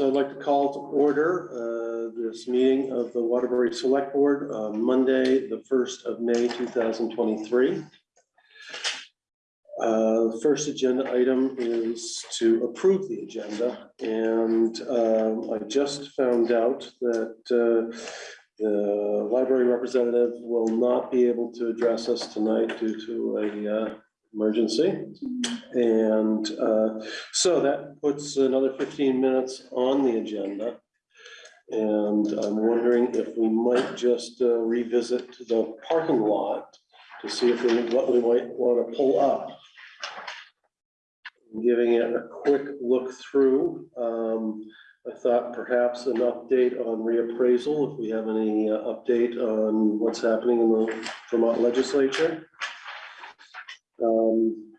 so I'd like to call to order uh, this meeting of the Waterbury Select Board on Monday, the first of May, two thousand twenty-three. Uh, The first agenda item is to approve the agenda, and um, I just found out that uh, the library representative will not be able to address us tonight due to a uh, emergency. And uh, so that puts another fifteen minutes on the agenda. And I'm wondering if we might just uh, revisit the parking lot to see if we, what we might want to pull up. Giving it a quick look through. Um, I thought perhaps an update on reappraisal, if we have any uh, update on what's happening in the Vermont legislature. Um,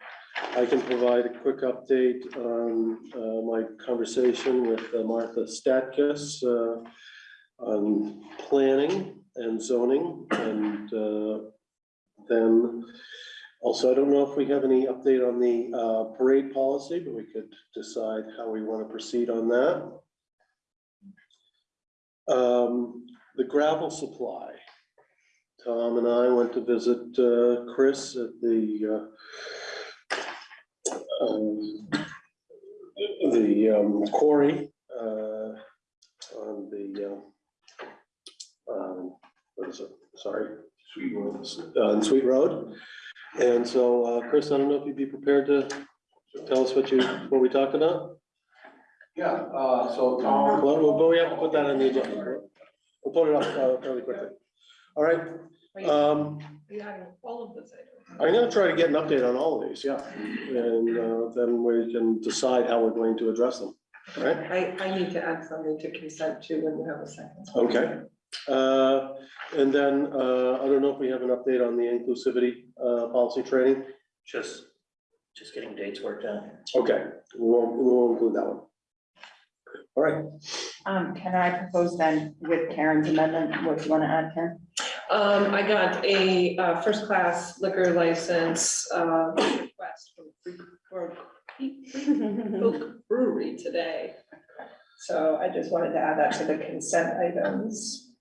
I can provide a quick update on uh, my conversation with uh, Martha Statkus uh, on planning and zoning and uh, then also, I don't know if we have any update on the uh, parade policy, but we could decide how we want to proceed on that. Um, The gravel supply. Tom and I went to visit uh, Chris at the uh, um, the um, quarry uh, on the uh, um, what is it? Sorry. Sweet Road. On Sweet Road. And so, uh, Chris, I don't know if you'd be prepared to tell us what you, what we talked about? Yeah, uh, so Tom. Well, we'll, we have to put that on the agenda. We'll put it up uh, fairly quickly. All right, Wait, um, you having all of this? I'm gonna try to get an update on all of these, yeah. And, uh, then we can decide how we're going to address them, all right? I, I need to add something to consent to when you have a second. Okay. Uh, and then, uh, I don't know if we have an update on the inclusivity, uh, policy training. Just, just getting dates worked out. Okay, we won't, we won't include that one. All right, Um, can I propose then with Karen's amendment, what do you want to add, Karen? Um, I got a, uh, first-class liquor license, uh, request from Free- for Oak Brewery today. So I just wanted to add that to the consent items.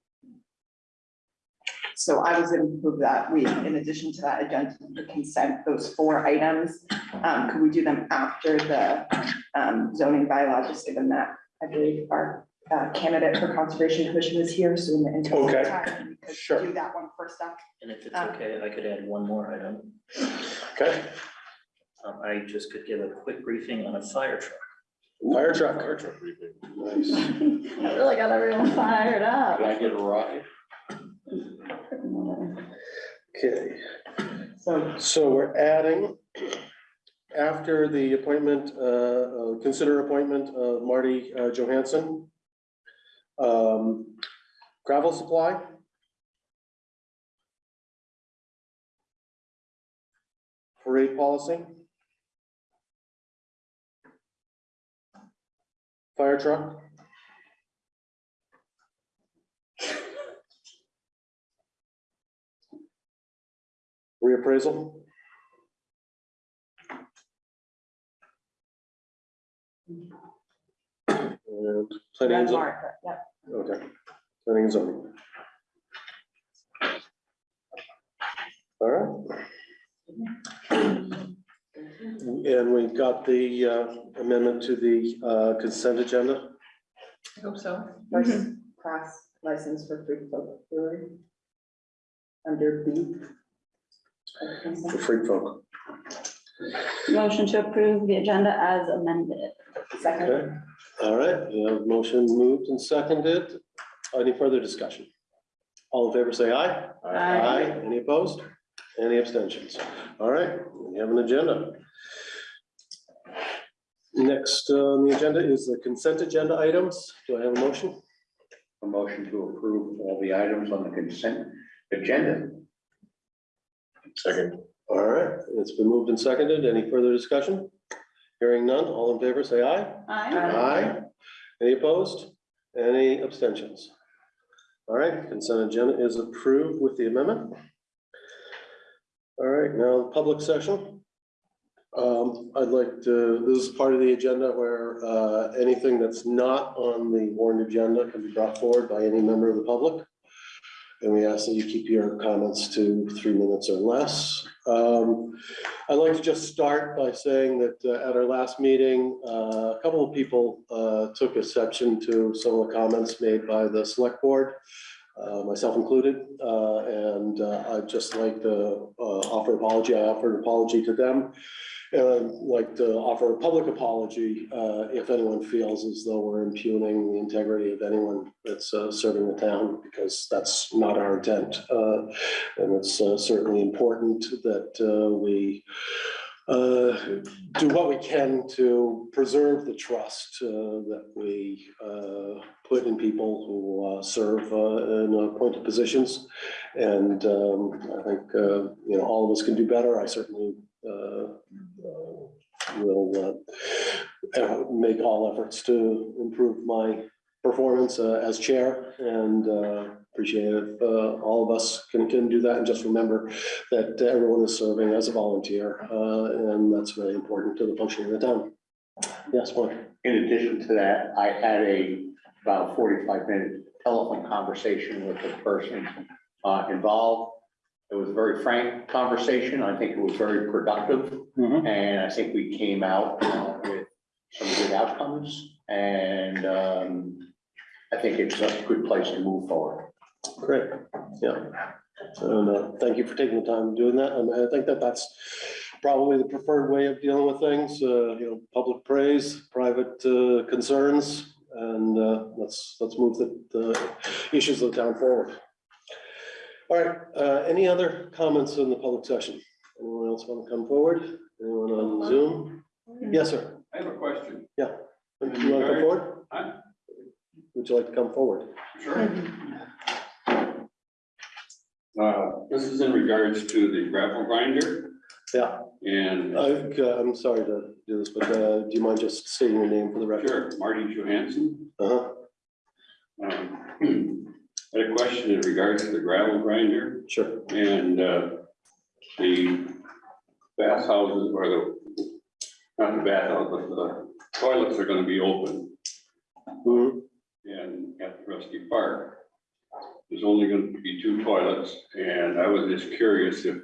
So I was gonna move that we, in addition to that agenda, the consent, those four items, um, could we do them after the um, zoning bylaw, just given that I believe our uh, candidate for conservation commission is here, so in the interest Okay. of time, we Sure. could do that one first up. And if it's Um, okay, I could add one more item. okay, Um, I just could give a quick briefing on a fire truck. fire truck. Fire truck briefing. Nice. I really got everyone fired up. Can I get a ride? Okay. So, So we're adding, after the appointment, uh, uh, consider appointment of Marty uh, Johansson. um, Gravel supply. Parade policy. Fire truck. Reappraisal. And planning and zoning, yep. okay, planning and zoning. All right. And we've got the uh, amendment to the uh, consent agenda. I hope so. First class license for Freefolk brewery. Under B. for Freak folk. Motion to approve the agenda as amended. Second, Okay, all right, we have motion moved and seconded. Any further discussion? All in favor, say aye. Aye. Any opposed? Any abstentions? All right, we have an agenda. Next on the agenda is the consent agenda items. Do I have a motion? A motion to approve all the items on the consent agenda. Second. All right, it's been moved and seconded. Any further discussion? Hearing none, all in favor, say aye. Aye. Aye. Any opposed? Any abstentions? All right, consent agenda is approved with the amendment. All right, now the public session. Um, I'd like to, this is part of the agenda where, uh, anything that's not on the warrant agenda can be brought forward by any member of the public. And we ask that you keep your comments to three minutes or less. Um, I'd like to just start by saying that uh, at our last meeting, uh, a couple of people, uh, took exception to some of the comments made by the select board uh, myself included, uh, and uh, I'd just like to uh, offer apology. I offer an apology to them. And I'd like to offer a public apology uh, if anyone feels as though we're impugning the integrity of anyone that's uh, serving the town, because that's not our intent. And it's certainly important that we uh, do what we can to preserve the trust uh, that we uh, put in people who uh, serve uh, in appointed positions. And um, I think, you know, all of us can do better. I certainly will make all efforts to improve my performance as chair and appreciate if uh, all of us can, can do that. And just remember that everyone is serving as a volunteer, uh, and that's very important to the functioning of the town. Yes, Mark? In addition to that, I had a about forty-five minute telephone conversation with the person uh, involved. It was a very frank conversation. I think it was very productive. And I think we came out uh, with some good outcomes. And um, I think it's a good place to move forward. Great, yeah. And uh, thank you for taking the time doing that. And I think that that's probably the preferred way of dealing with things, uh, you know, public praise, private uh, concerns. And uh, let's, let's move the, the issues of the town forward. All right, uh, any other comments in the public session? Anyone else want to come forward? Anyone on Zoom? Yes, sir. I have a question. Do you want to come forward? Huh? Would you like to come forward? Sure. Uh, this is in regards to the gravel grinder Yeah, and, I, uh, I'm sorry to do this, but uh, do you mind just stating your name for the record? sure, Marty Johansson. Uh-huh, Um, I had a question in regards to the gravel grinder sure. and, uh, the bathhouses or the, not the bathhouse, but the toilets are gonna be open Mhm. in, at the Rusty Park. There's only gonna be two toilets, and I was just curious if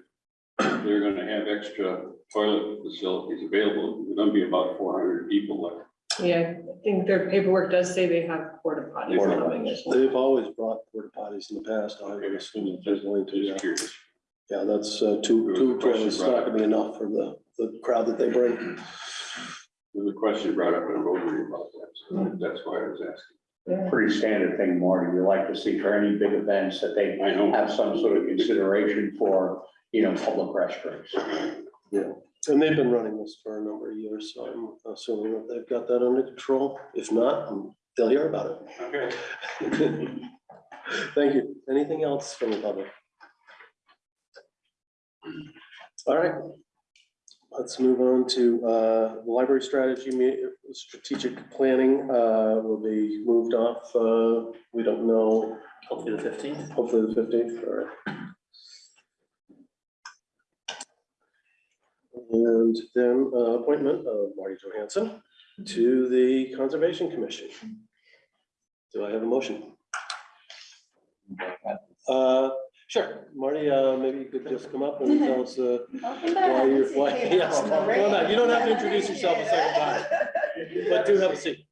they're gonna have extra toilet facilities available. There's gonna be about four hundred people there. Yeah, I think their paperwork does say they have porta potties Porta coming as well. They've always brought porta potties in the past. I would assume that they're going to, yeah. Just curious. Yeah, that's uh, two, two toilets, not gonna be enough for the, the crowd that they bring. There's a question brought up in Rotary about that, so that's why I was asking. Yeah. Pretty standard thing, Marty. We like to see for any big events that they I know, have some sort of consideration for, you know, public restrooms. And they've been running this for a number of years, so I'm assuming that they've got that under control. If not, they'll hear about it. okay. it. Thank you. Anything else from the public? All right. Let's move on to uh, library strategy, strategic planning uh, will be moved off. uh, We don't know, Hopefully the fifteenth. hopefully the fifteenth, all right. And then uh, appointment of Marty Johansson to the Conservation Commission. Do I have a motion? Sure, Marty, uh, maybe you could just come up and tell us uh, why you're, why, yes, come on up. you don't have to introduce yourself a second time, but do have a seat.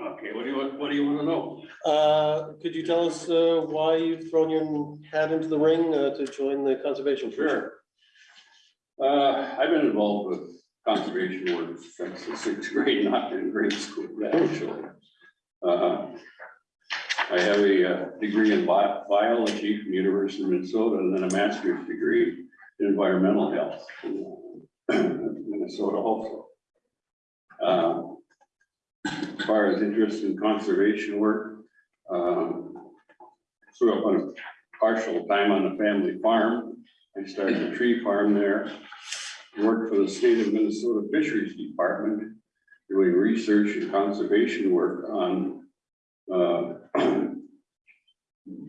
Okay, what do you, want? what do you wanna know? Uh, Could you tell us uh, why you've thrown your hat into the ring uh, to join the Conservation? Commission? Sure. Uh, I've been involved with conservation work since the sixth grade, not in grade school, actually. Uh, I have a uh, degree in bi- biology from the University of Minnesota and then a master's degree in environmental health. in Minnesota also. Uh, As far as interest in conservation work, um, grew up on a partial time on a family farm. I started a tree farm there. Worked for the state of Minnesota Fisheries Department, doing research and conservation work on uh,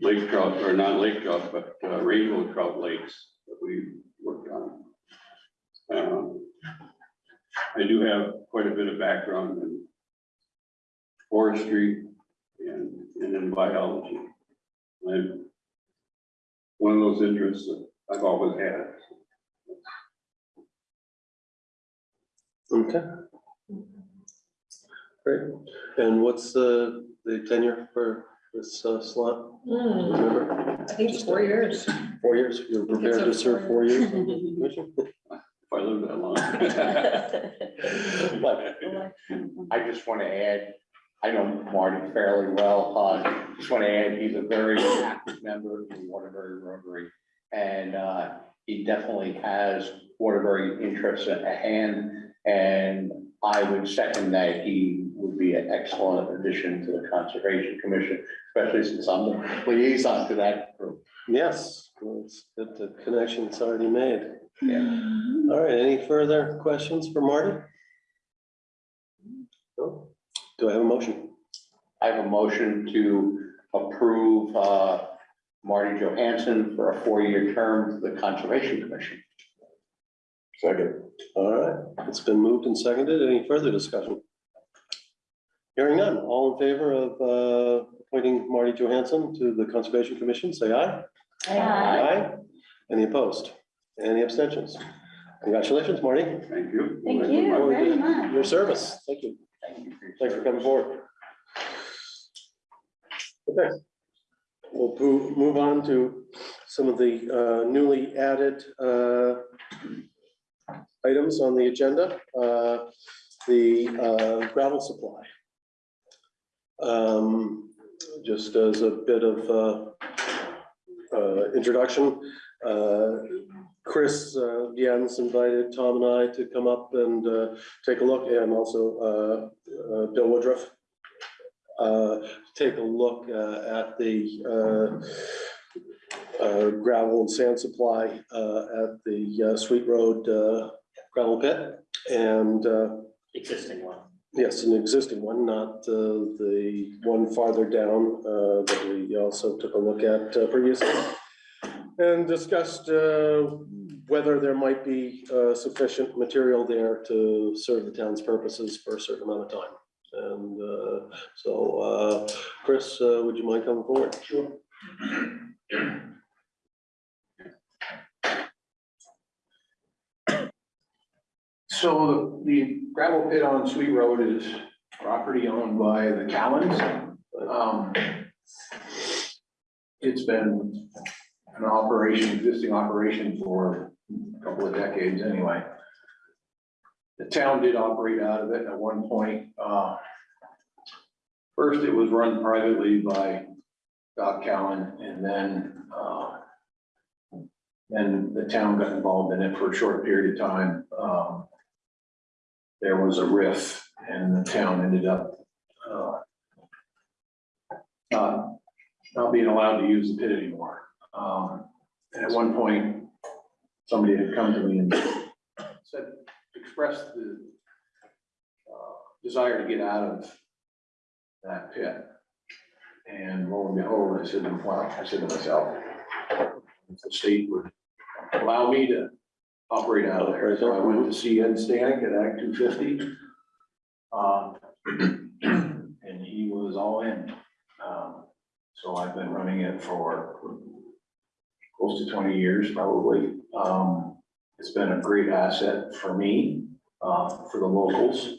lake trout, or not lake trout, but uh, rainbow trout lakes that we worked on. Um, I do have quite a bit of background in forestry and, and in biology. I'm one of those interests that I've always had. Okay. Great. And what's the, the tenure for this uh, slot? Hmm, Remember, I think it's four years. four years? You're prepared to serve four years? on the commission? If I live that long. What? I just want to add, I know Marty fairly well, uh, just want to add, he's a very active member of the Waterbury Rotary. And, uh, he definitely has Waterbury interests at hand, and I would second that he would be an excellent addition to the Conservation Commission, especially since I'm the liaison to that group. Yes, well, it's good, the connection's already made. Yeah. All right, any further questions for Marty? No? Do I have a motion? I have a motion to approve, uh, Marty Johansson for a four-year term to the Conservation Commission. Second. All right, it's been moved and seconded. Any further discussion? Hearing none, all in favor of uh, appointing Marty Johansson to the Conservation Commission, say aye. Aye. Aye. Any opposed? Any abstentions? Congratulations, Marty. Thank you. Thank you very much. Your service. Thank you. Thank you. for Thanks for coming forward. Okay. We'll move on to some of the uh, newly added uh, items on the agenda. Uh, The uh, gravel supply. Um, Just as a bit of uh, uh, introduction, uh, Chris uh, Jens invited Tom and I to come up and uh, take a look and also uh, uh, Bill Woodruff. Take a look at the gravel and sand supply at the Sweet Road gravel pit. And Existing one. Yes, an existing one, not uh, the one farther down uh, that we also took a look at uh, previously. And discussed uh, whether there might be uh, sufficient material there to serve the town's purposes for a certain amount of time. And uh, so, Chris, would you mind coming forward? Sure. So the gravel pit on Sweet Road is property owned by the Callens. Um, It's been an operation, existing operation for a couple of decades anyway. The town did operate out of it at one point. uh, First, it was run privately by Doc Callen and then uh, then the town got involved in it for a short period of time. Um, there was a riff and the town ended up uh, not, not being allowed to use the pit anymore. Um, and at one point, somebody had come to me and said, expressed the uh, desire to get out of that pit. And lo and behold, I said, well, I said to myself, if the state would allow me to operate out of there. So I went to see Ed Stanek at Act two fifty. Um, and he was all in. Um, so I've been running it for close to twenty years probably. Um, it's been a great asset for me, uh, for the locals.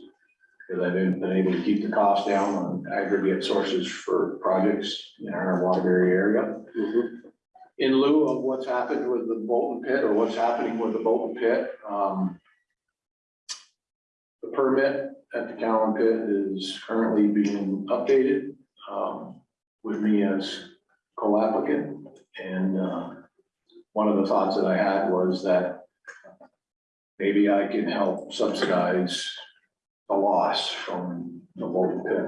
Because I've been, been able to keep the cost down on aggregate sources for projects in our Waterbury area in lieu of what's happened with the Bolton pit or what's happening with the Bolton pit, um. The permit at the Cowan pit is currently being updated, um, with me as co-applicant. And, uh, one of the thoughts that I had was that maybe I can help subsidize the loss from the Bolton pit.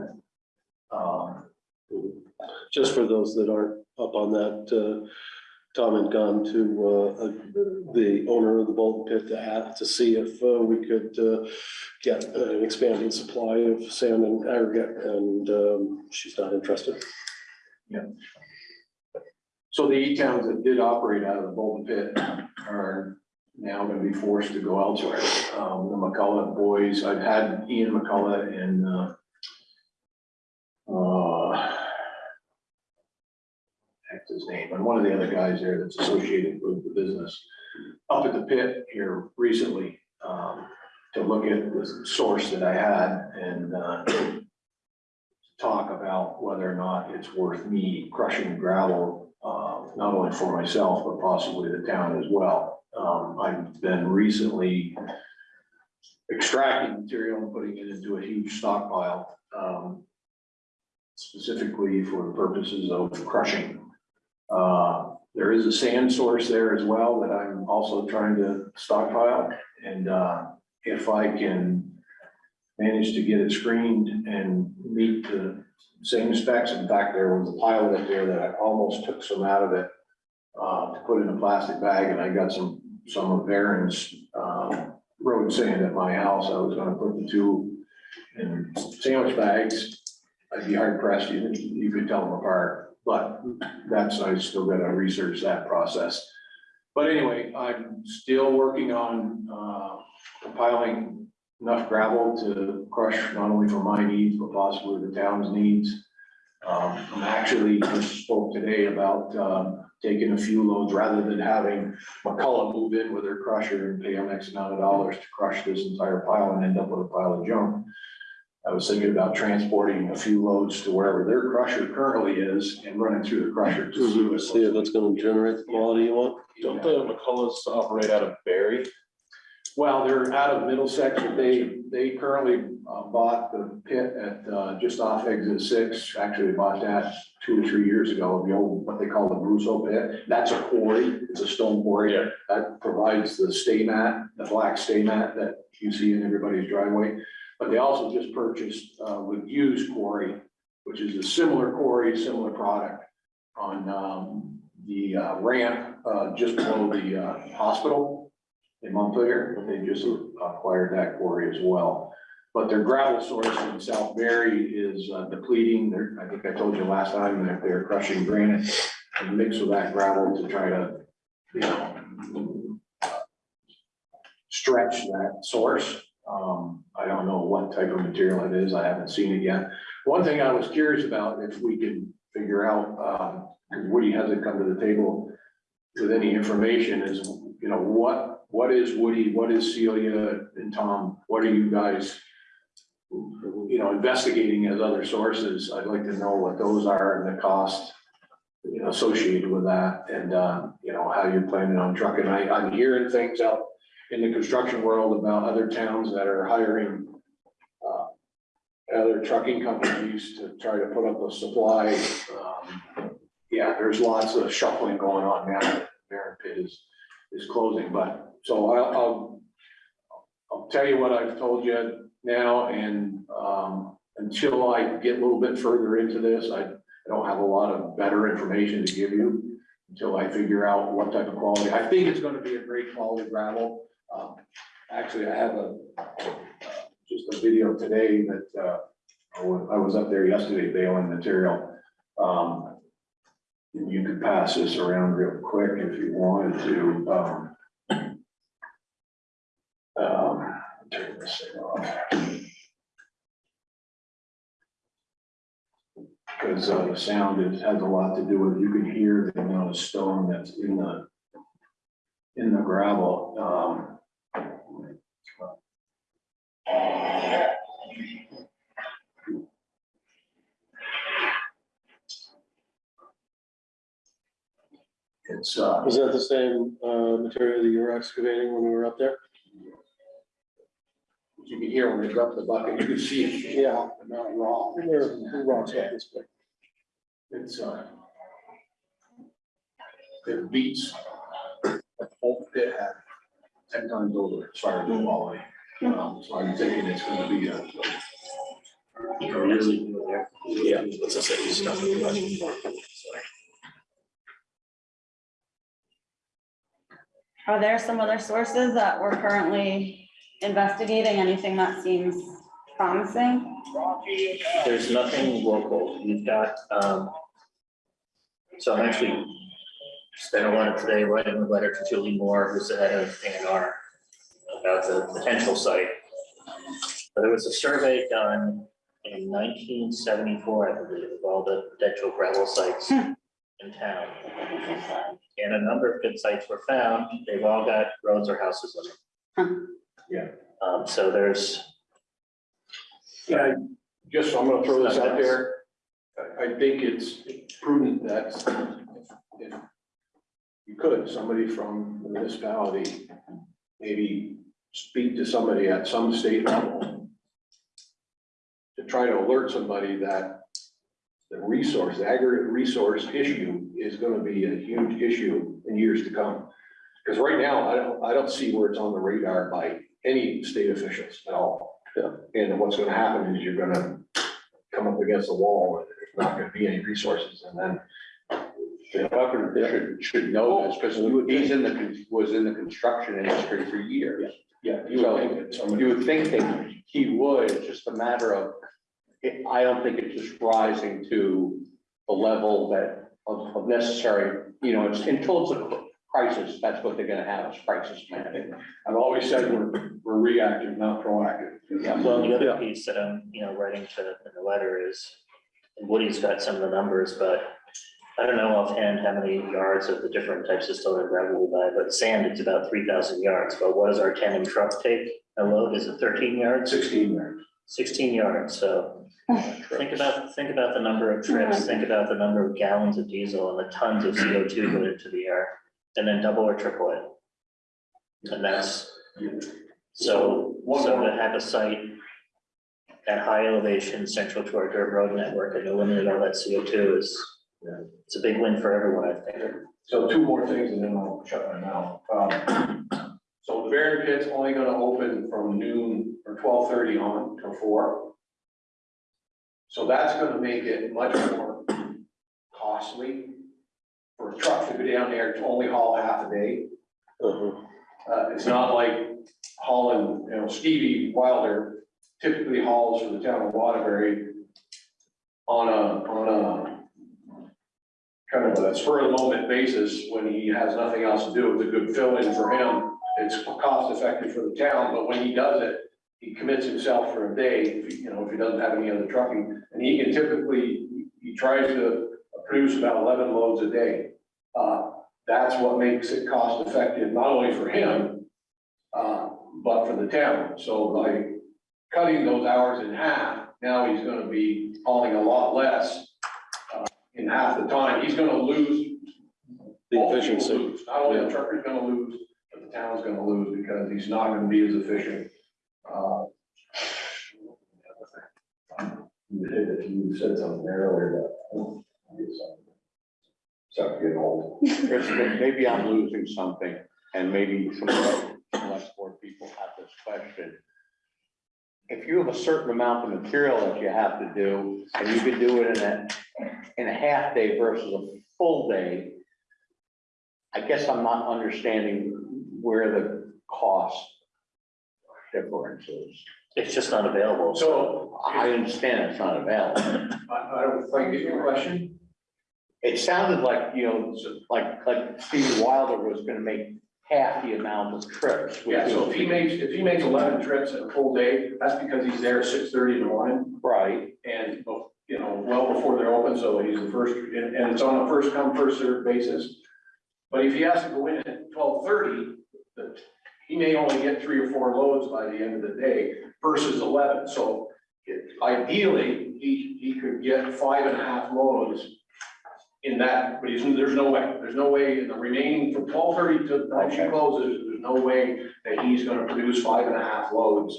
Um, Just for those that aren't up on that, uh, Tom had gone to uh, uh, the owner of the Bolton Pit to ask, to see if uh, we could uh, get an expanding supply of sand and aggregate, and um, she's not interested. Yeah. So the eight towns that did operate out of the Bolton pit are now gonna be forced to go elsewhere. Um, the McCullough boys, I've had Ian McCullough and, uh, his name, and one of the other guys there that's associated with the business, up at the pit here recently, um, to look at the source that I had and, uh, talk about whether or not it's worth me crushing gravel, uh, not only for myself, but possibly the town as well. Um, I've been recently extracting material and putting it into a huge stockpile, um, specifically for the purposes of crushing. Uh, there is a sand source there as well that I'm also trying to stockpile. And, uh, if I can manage to get it screened and meet the same specs. In fact, there was a pile up there that I almost took some out of it uh, to put in a plastic bag, and I got some, some of Aaron's, um, road sand at my house. I was gonna put the two in sandwich bags. I'd be hard pressed, you, you could tell them apart, but that's, I still gotta research that process. But anyway, I'm still working on, uh, compiling enough gravel to crush not only for my needs, but possibly the town's needs. Um, I'm actually just spoke today about, um, taking a few loads rather than having McCullough move in with their crusher and pay them X amount of dollars to crush this entire pile and end up with a pile of junk. I was thinking about transporting a few loads to wherever their crusher currently is and running through the crusher to see what's. See if that's gonna generate the quality you want. Don't Don't the McCulloughs operate out of Barre? Well, they're out of Middlesex, but they, they currently uh, bought the pit at, uh, just off exit six. Actually, they bought that two or three years ago, the old, what they call the Brusso pit. That's a quarry, it's a stone quarry. Yeah. That provides the stay mat, the black stay mat that you see in everybody's driveway. But they also just purchased, uh, with used quarry, which is a similar quarry, similar product on, um, the uh, ramp, uh, just below the, uh, hospital in Montpelier, But they just acquired that quarry as well. But their gravel source in South Barre is uh, depleting, they're, I think I told you last time that they're crushing granite and mix with that gravel to try to, you know, stretch that source. Um, I don't know what type of material it is, I haven't seen it yet. One thing I was curious about, if we can figure out, um, 'cause Woody hasn't come to the table with any information, is, you know, what, what is Woody, what is Celia and Tom, what are you guys, you know, investigating as other sources? I'd like to know what those are and the cost, you know, associated with that, and, uh, you know, how you're planning on trucking. I, I'm hearing things out in the construction world about other towns that are hiring uh, other trucking companies to try to put up a supply. Um, Yeah, there's lots of shuffling going on now. Barren Pit is, is closing, but, so I'll, I'll, I'll tell you what I've told you now, and, um, until I get a little bit further into this, I, I don't have a lot of better information to give you until I figure out what type of quality. I think it's gonna be a great quality gravel. Um, Actually, I have a, just a video today that, uh, I was, up there yesterday baling material. Um, and you could pass this around real quick if you wanted to, um. Um, turn this thing off. Because, uh, the sound has a lot to do with, you can hear the amount of stone that's in the, in the gravel, um. It's, uh, Was that the same, uh, material that you were excavating when we were up there? you can hear when they drop the bucket, you can see it. Yeah. Not raw. Where, the rocks up this way? It's, uh. It beats. The whole pit had ten times over as far as the quality. Um, so I'm thinking it's gonna be a. Really, Yeah, that's the same stuff. Are there some other sources that we're currently investigating? Anything that seems promising? There's nothing local. You've got, um, so I'm actually spent a lot of today writing a letter to Julie Moore, who's the head of A and R about the potential site. But there was a survey done in nineteen seventy-four, I believe, of all the potential gravel sites in town. And a number of good sites were found. They've all got roads or houses on them. Yeah. Um, so there's, Yeah, just, I'm gonna throw this out there. I, I think it's prudent that if you could, somebody from the municipality, maybe speak to somebody at some state level to try to alert somebody that the resource, the aggregate resource issue is gonna be a huge issue in years to come. Because right now, I don't, I don't see where it's on the radar by any state officials at all. Yeah. And what's gonna happen is you're gonna come up against the wall, and there's not gonna be any resources, and then. The governor should, should know this, because oh, he's in the, was in the construction industry for years. Yeah, you would think that somebody. You would think that he would, it's just a matter of, it- I don't think it's just rising to the level that of, of necessary, you know, it's until it's a crisis, that's what they're gonna have, is crisis management. I've always said we're, we're reactive, not proactive. Yeah. well, the other piece that I'm, you know, writing to in the letter is, and Woody's got some of the numbers, but I don't know offhand how many yards of the different types of stone and gravel we buy, but sand, it's about three thousand yards. But what does our tandem truck take? A load, is it thirteen yards? Sixteen there. Sixteen yards, so think about, think about the number of trips, think about the number of gallons of diesel and the tons of CO two going into the air, and then double or triple it. And that's, so, so to have a site at high elevation, central to our dirt road network and eliminate all that CO two is, it's a big win for everyone, I think. So two more things and then I'll shut my mouth. Um, So the Barron pit's only gonna open from noon or twelve thirty on till four. So that's gonna make it much more costly for a truck to go down there to only haul half a day. Uh-huh. Uh, it's not like hauling, you know, Stevie Wilder typically hauls for the town of Waterbury on a, on a kind of a spur of the moment basis when he has nothing else to do. It's a good fill-in for him. It's cost effective for the town, but when he does it, he commits himself for a day, if he- you know, if he doesn't have any other trucking. And he can typically, he tries to produce about eleven loads a day. Uh, that's what makes it cost effective, not only for him, uh, but for the town. So by cutting those hours in half, now he's gonna be hauling a lot less in half the time. He's gonna lose. The both people efficiency. lose. Not only the trucker's gonna lose, but the town's gonna lose because he's not gonna be as efficient. Uh, You said something earlier, but. Start getting old. Chris, maybe I'm losing something, and maybe some of the select board people have this question. If you have a certain amount of material that you have to do, and you can do it in a, in a half day versus a full day, I guess I'm not understanding where the cost difference is. It's just not available. So I understand it's not available. I, I don't quite get your question. It sounded like, you know, like, like Steve Wilder was gonna make half the amount of trips. Yeah, so if he makes, if he makes eleven trips in a full day, that's because he's there at six thirty in the morning. Right, And, you know, well before they're open, so he's the first, and, and it's on a first come, first served basis. But if he has to go in at twelve thirty, he may only get three or four loads by the end of the day versus eleven, so. it- Ideally, he, he could get five and a half loads in that, but he's, there's no way, there's no way in the remaining from twelve thirty to the time she closes, there's no way that he's gonna produce five and a half loads.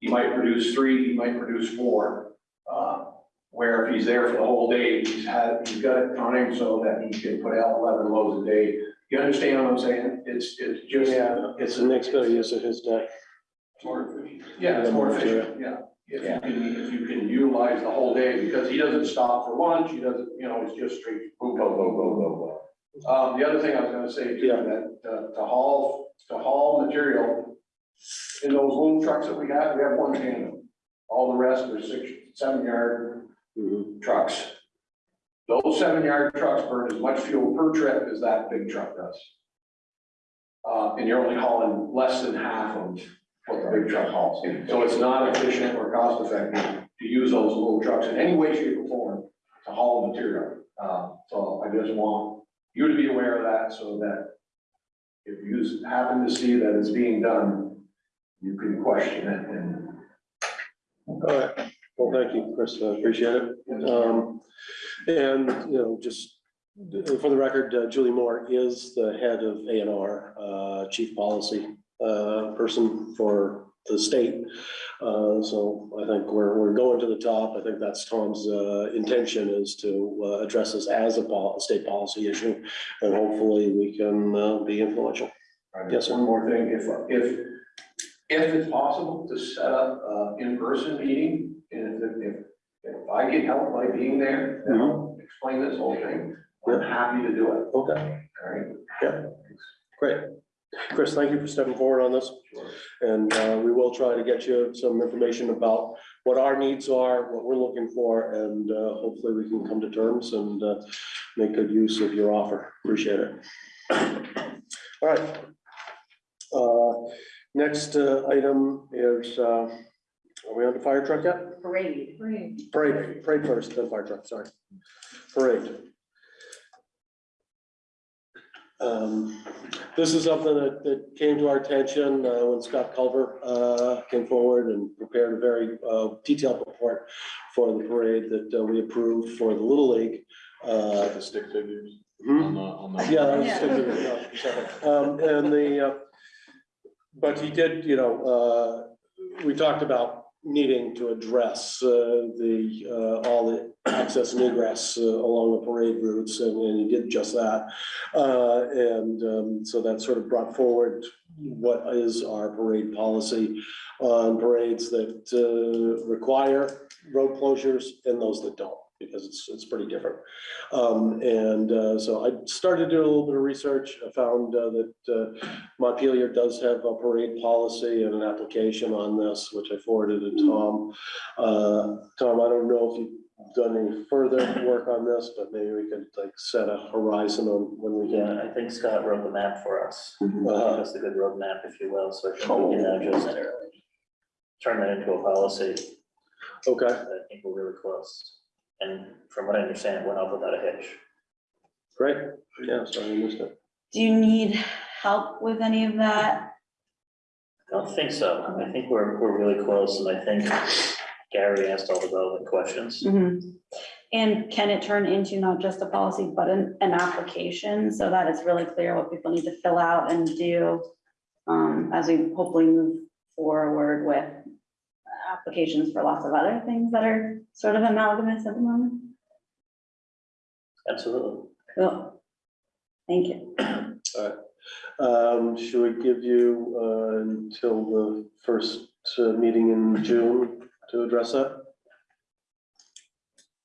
He might produce three, he might produce four, where if he's there for the whole day, he's had, he's got it timed so that he can put out eleven loads a day. You understand what I'm saying? It's, it's just. Yeah, it's the next better use of his day. More efficient. Yeah, it's more efficient, yeah. If you can, if you can utilize the whole day, because he doesn't stop for lunch, he doesn't, you know, it's just straight, go, go, go, go, go, go. Um, the other thing I was gonna say too, Yeah. that, uh, to haul, to haul material in those little trucks that we have, we have one tandem. All the rest are six, seven yard. Trucks. Those seven yard trucks burn as much fuel per trip as that big truck does. Uh, and you're only hauling less than half of what the big truck hauls. So it's not efficient or cost effective to use those little trucks in any way, shape or form to haul material. Uh, so I just want you to be aware of that so that if you happen to see that it's being done, you can question it and All right, well, thank you, Chris, I appreciate it. Um, and, you know, just for the record, uh, Julie Moore is the head of A and R, uh, chief policy, uh, person for the state. Uh, so I think we're, we're going to the top. I think that's Tom's, uh, intention is to, uh, address this as a pol- state policy issue. And hopefully we can, uh, be influential. Yes, sir. One more thing, if, if, if it's possible to set up an in-person meeting, and if, if, if I get help by being there, and I'll explain this whole thing, I'm happy to do it, Okay, all right? yeah, great. Chris, thank you for stepping forward on this. And uh, we will try to get you some information about what our needs are, what we're looking for, and uh, hopefully we can come to terms and uh, make good use of your offer. Appreciate it. All right. Uh, Next uh, item is, uh, are we on the fire truck yet? Parade. Great. Parade, parade first, then fire truck, sorry. Parade. Um, This is something that, that came to our attention uh, when Scott Culver uh, came forward and prepared a very uh, detailed report for the parade that uh, we approved for the Little League. Uh, The stick figures hmm? on the, on the. Yeah, that was just gonna be- Um, and the, uh, but he did, you know, uh, we talked about needing to address, uh, the, uh, all the access and egress uh, along the parade routes, and, and he did just that. And, um, so that sort of brought forward what is our parade policy on parades that, require road closures and those that don't, because it's, it's pretty different. Um, and, uh, so I started doing a little bit of research. I found, uh, that, uh, Montpelier does have a parade policy and an application on this, which I forwarded to Tom. Uh, Tom, I don't know if you've done any further work on this, but maybe we could like set a horizon on when we Yeah, can. I think Scott wrote the map for us. Uh, That's a good roadmap, if you will, so I think we can now just turn that into a policy. okay, I think we're really close. And from what I understand, it went off without a hitch. great. Yeah, sorry, I missed it. Do you need help with any of that? I don't think so. I think we're, we're really close, and I think Gary asked all the relevant questions. Mhm. And can it turn into not just a policy, but an, an application, so that it's really clear what people need to fill out and do? Um, as we hopefully move forward with applications for lots of other things that are sort of amalgamous at the moment. Absolutely. Cool. Thank you. Um, should we give you, uh, until the first, uh, meeting in June to address that?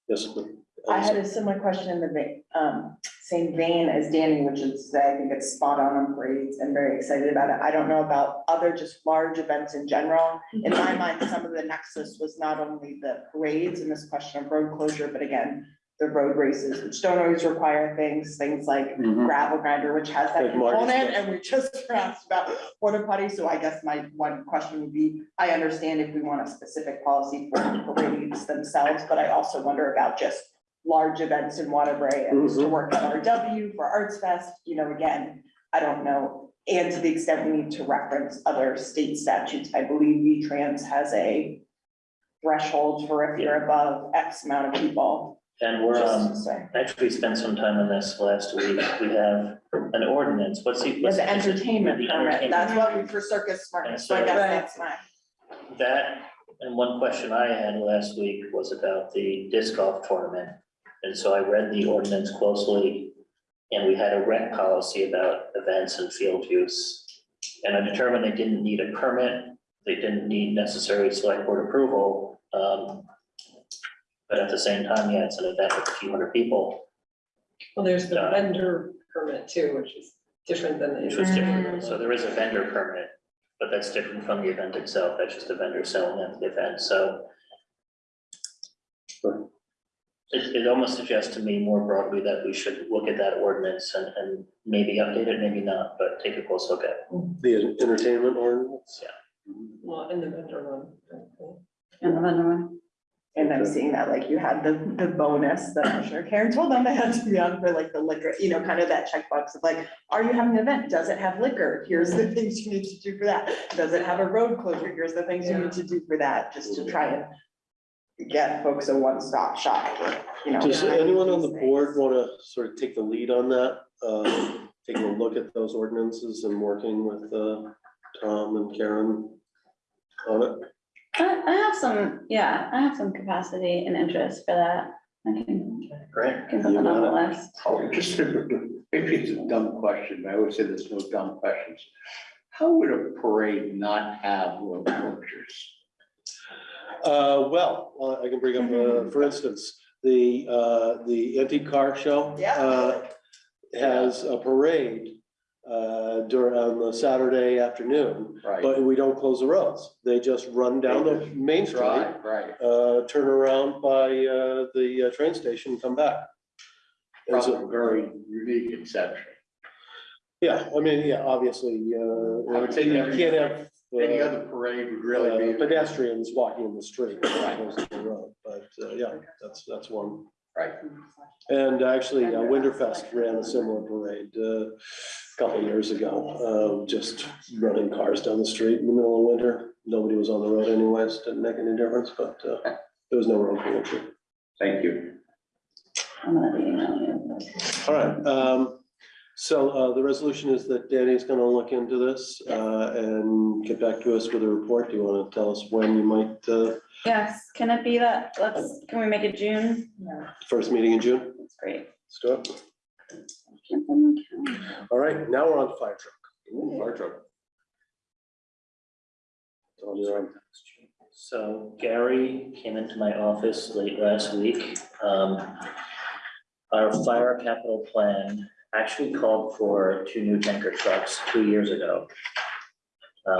Yes. I had a similar question in the um, same vein as Danny, which is, I think it's spot on on parades and very excited about it. I don't know about other just large events in general. In my mind, some of the nexus was not only the parades and this question of road closure, but again, the road races, which don't always require things, things like Mhm. gravel grinder, which has that Like Marty's component, and we just asked about porta potty, so I guess my one question would be, I understand if we want a specific policy for parades themselves, but I also wonder about just large events in Waterbury, and to Mhm. work at RW for Arts Fest, you know, again, I don't know. And to the extent we need to reference other state statutes, I believe VTrans has a threshold for if you're above X amount of people. And we're, just to um, say. actually spent some time on this last week. We have an ordinance. What's the? Yeah, what's the entertainment the permit, entertainment that's what we for Circus Smirkus, so I guess so- that's my. That, and one question I had last week was about the disc golf tournament. And so I read the ordinance closely, and we had a rent policy about events and field use. And I determined they didn't need a permit, they didn't need necessary select board approval. um, But at the same time, yeah, it's an event with a few hundred people, Well, there's the Yeah. vendor permit too, which is different than the. which was different. So there is a vendor permit, but that's different from the event itself. That's just a vendor selling at the event, so It, it almost suggests to me more broadly that we should look at that ordinance and, and maybe update it, maybe not, but take a close look at it. The entertainment ordinance? Yeah. Well, in the vendor one. And the vendor one. And I'm seeing that, like, you had the, the bonus that I'm sure Karen told them they had to be on for like the liquor, you know, kind of that checkbox of like, are you having an event? Does it have liquor? Here's the things you need to do for that. Does it have a road closure? Here's the things you need to do for that, just to try and get folks a one-stop shop for, you know. Does finding anyone on the these board things. want to sort of take the lead on that? Uh, Taking a look at those ordinances and working with uh, Tom and Karen on it? I, I have some, yeah, I have some capacity and interest for that. I can, Great. can put that on the list. Oh, just, maybe it's a dumb question, but I would say there's no dumb questions. How would a parade not have road closures? Uh, well, uh, I can bring up, uh, for instance, the, uh, the antique car show. Yeah. uh, Has a parade, uh, during, on the Saturday afternoon, Right, but we don't close the roads. They just run down the main street, right, right. uh, turn around by, uh, the uh, train station, and come back. And so- Probably a very unique exception. Yeah, I mean, yeah, obviously, uh, I would say you every- can't have. Any uh, other parade would really uh, be. Pedestrians walking in the street, as opposed to the road, but, uh, yeah, that's, that's one. Right. And actually, uh, Winterfest ran a similar parade, uh, a couple of years ago, uh, just running cars down the street in the middle of winter. Nobody was on the road anyways, didn't make any difference, but, uh, there was no road closure. Thank you. I'm gonna email you. All right, um, so, uh, the resolution is that Danny's gonna look into this, uh, and get back to us with a report. Do you wanna tell us when you might, uh, Yes, can it be that, let's, can we make it June? first meeting in June? That's great. Let's do. Can't find my calendar. All right, now we're on to fire truck. Ooh, fire truck. It's on your own. So Gary came into my office late last week. Um, Our fire capital plan actually called for two new tanker trucks two years ago.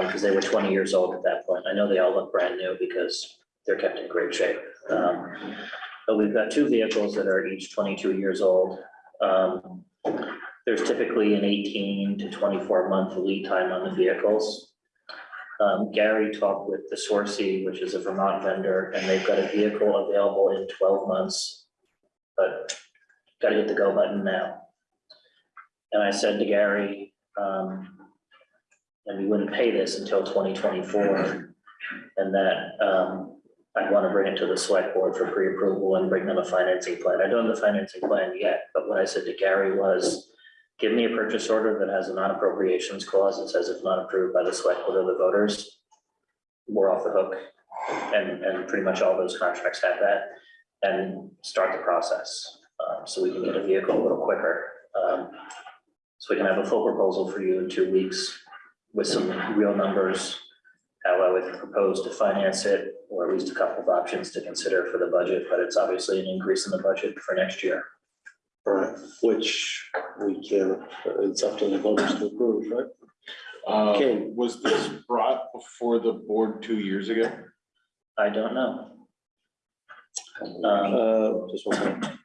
because they were twenty years old at that point. I know they all look brand new because they're kept in great shape. Um, But we've got two vehicles that are each twenty-two years old. Um, There's typically an eighteen to twenty-four month lead time on the vehicles. Um, Gary talked with the Sourcey, which is a Vermont vendor, and they've got a vehicle available in twelve months. But gotta hit the go button now. And I said to Gary, um, and we wouldn't pay this until twenty twenty-four. And that, um, I'd wanna bring it to the select board for pre-approval and bring them a financing plan. I don't have the financing plan yet, but what I said to Gary was, give me a purchase order that has a non-appropriations clause that says if not approved by the select board or the voters, we're off the hook. And, and pretty much all those contracts have that, and start the process, um, so we can get a vehicle a little quicker. Um, So we can have a full proposal for you in two weeks with some real numbers, how I would propose to finance it, or at least a couple of options to consider for the budget, but it's obviously an increase in the budget for next year. Right, which we can, it's up to the voters to approve, right? Uh, Okay. was this brought before the board two years ago? I don't know. Um, Uh, just one second.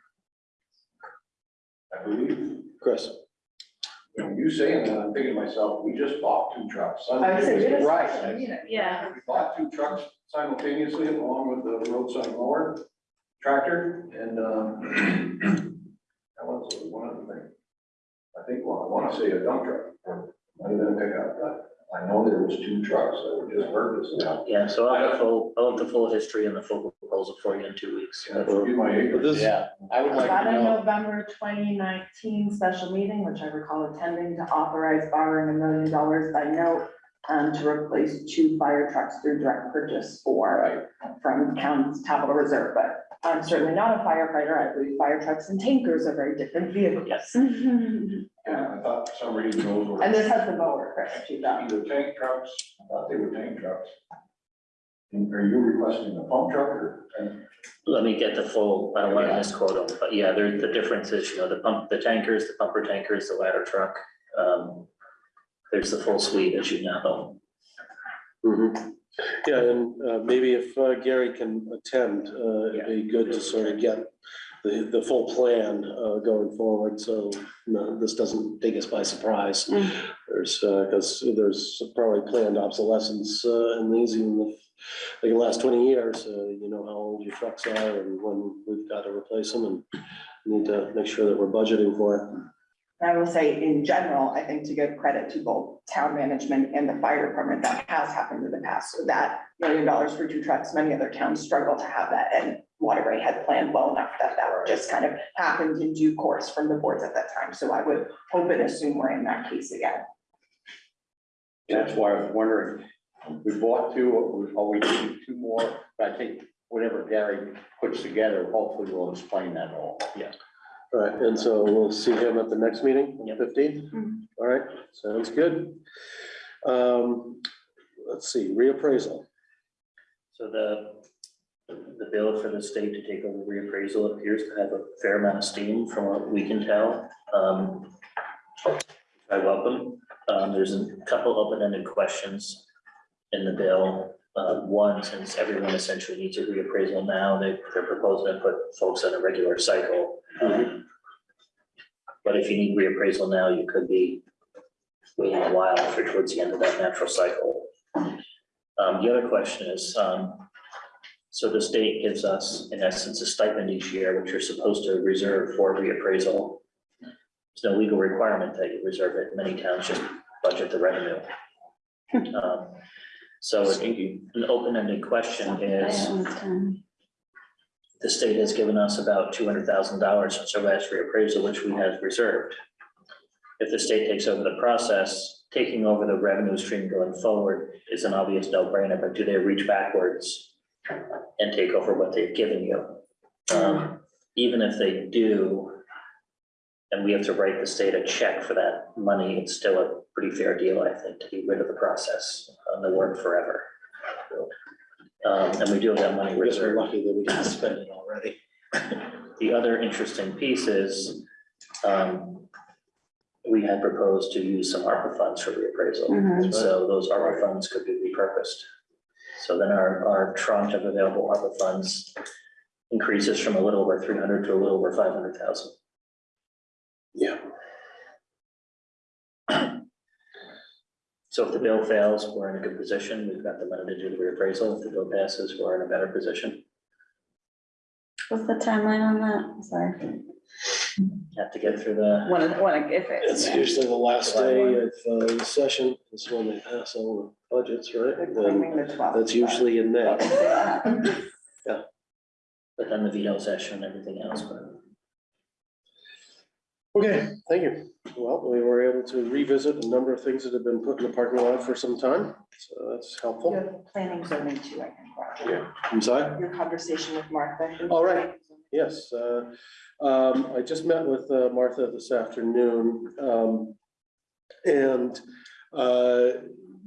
I believe, Chris, when you saying that, I'm thinking to myself, we just bought two trucks. I would say, we just- Right. Yeah. We bought two trucks simultaneously along with the roadside mower tractor and, um, that was one of the things. I think, well, I wanna say a dump truck, or might have been a pickup, but I know there was two trucks that were just purchased now. Yeah, so I'll have the full, I'll have the full history and the full proposal for you in two weeks. Yeah, forgive my but ignorance. this, Yeah, I would like At to a know, November twenty nineteen special meeting, which I recall attending to authorize borrowing a million dollars by note um, to replace two fire trucks through direct purchase for, from county's capital reserve, but I'm certainly not a firefighter. I believe fire trucks and tankers are very different vehicles. Yes. Yeah, I thought for some reason those were And this has the mower, Chris, too, though. either tank trucks, I thought they were tank trucks. And Are you requesting a pump truck or? Let me get the full, I don't want to Yeah. misquote them, but yeah, there, the difference is, you know, the pump, the tankers, the pumper tankers, the ladder truck. Um, there's the full suite, as you know. mhm. yeah, and, uh, maybe if uh, Gary can attend, uh, it'd be good to sort of get the, the full plan, uh, going forward, so, no, this doesn't take us by surprise. Mm. There's, uh, because there's probably planned obsolescence, uh, in these, even if they can last twenty years, uh, you know how old your trucks are and when we've got to replace them and need to make sure that we're budgeting for it. I will say, in general, I think to give credit to both town management and the fire department, that has happened in the past. So that million dollars for two trucks, many other towns struggle to have that, and Waterbury had planned well enough that that just kind of happened in due course from the boards at that time. So I would hope and assume we're in that case again. That's why I was wondering, we bought two, we always need two more, but I think whatever Gary puts together, hopefully will explain that all. Yeah. All right, and so we'll see him at the next meeting, Yep. fifteen? Mhm. All right, sounds good. Um, let's see, reappraisal. So the, the bill for the state to take over reappraisal appears to have a fair amount of steam from what we can tell. Um, I welcome, um, there's a couple open-ended questions in the bill. Uh, one, since everyone essentially needs a reappraisal now, they, they're proposing to put folks on a regular cycle. Um, But if you need reappraisal now, you could be waiting a while for towards the end of that natural cycle. Um, the other question is, um, so the state gives us, in essence, a stipend each year, which you're supposed to reserve for reappraisal. There's no legal requirement that you reserve it. Many towns just budget the revenue. Um, So an open-ended question is, the state has given us about two hundred thousand dollars since our last reappraisal, which we have reserved. If the state takes over the process, taking over the revenue stream going forward is an obvious no-brainer, but do they reach backwards and take over what they've given you? Um, even if they do, and we have to write the state a check for that money, it's still a pretty fair deal, I think, to be rid of the process, and the work forever. Um, and we do have that money I guess reserved. we're lucky that we didn't spend it already. The other interesting piece is, um, we had proposed to use some ARPA funds for reappraisal. Mhm. So those ARPA funds could be repurposed. So then our, our tranche of available ARPA funds increases from a little over three hundred to a little over five hundred thousand. Yeah. So if the bill fails, we're in a good position. We've got the money to do the reappraisal. If the bill passes, we're in a better position. What's the timeline on that? Sorry. Have to get through the, One of, one of, if It's it's. usually the last July day one. of uh, the session, is when they pass all the budgets, right? And Claiming the That's usually in May. but- but then the veto session and everything else, but. Okay, thank you. Well, we were able to revisit a number of things that have been put in the parking lot for some time, so that's You helpful. have planning zoning too, I think. Roger. Yeah. I'm sorry? Your conversation with Martha. All right. Yes, uh, um, I just met with uh, Martha this afternoon. um, And, uh,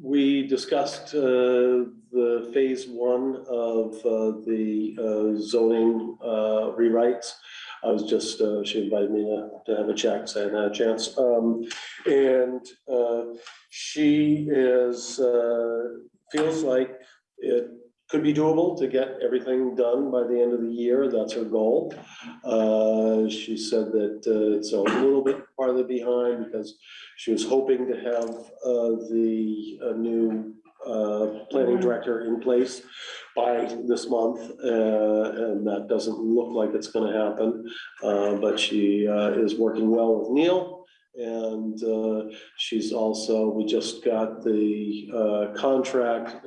we discussed, uh, the phase one of, uh, the uh, zoning, uh, rewrites. I was just, uh, she invited me to, to have a chat, so I hadn't a chance. Um, and, uh, she is, uh, feels like it could be doable to get everything done by the end of the year. That's her goal. Uh, She said that uh, it's a little bit farther behind because she was hoping to have uh, the uh, new uh, planning director in place by this month. uh, And that doesn't look like it's going to happen. Uh, But she uh, is working well with Neil. And uh, she's also, we just got the contract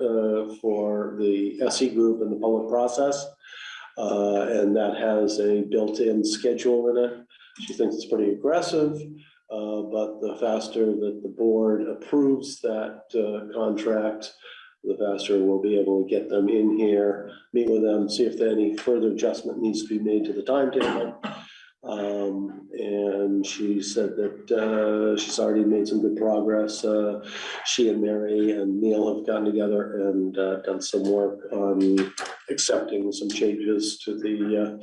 for the SE group and the public process. And that has a built-in schedule in it. She thinks it's pretty aggressive, uh, but the faster that the board approves that uh, contract, the faster we'll be able to get them in here, meet with them, see if any further adjustment needs to be made to the timetable. Um, and she said that, uh, she's already made some good progress. Uh, she and Mary and Neil have gotten together and, uh, done some work on accepting some changes to the,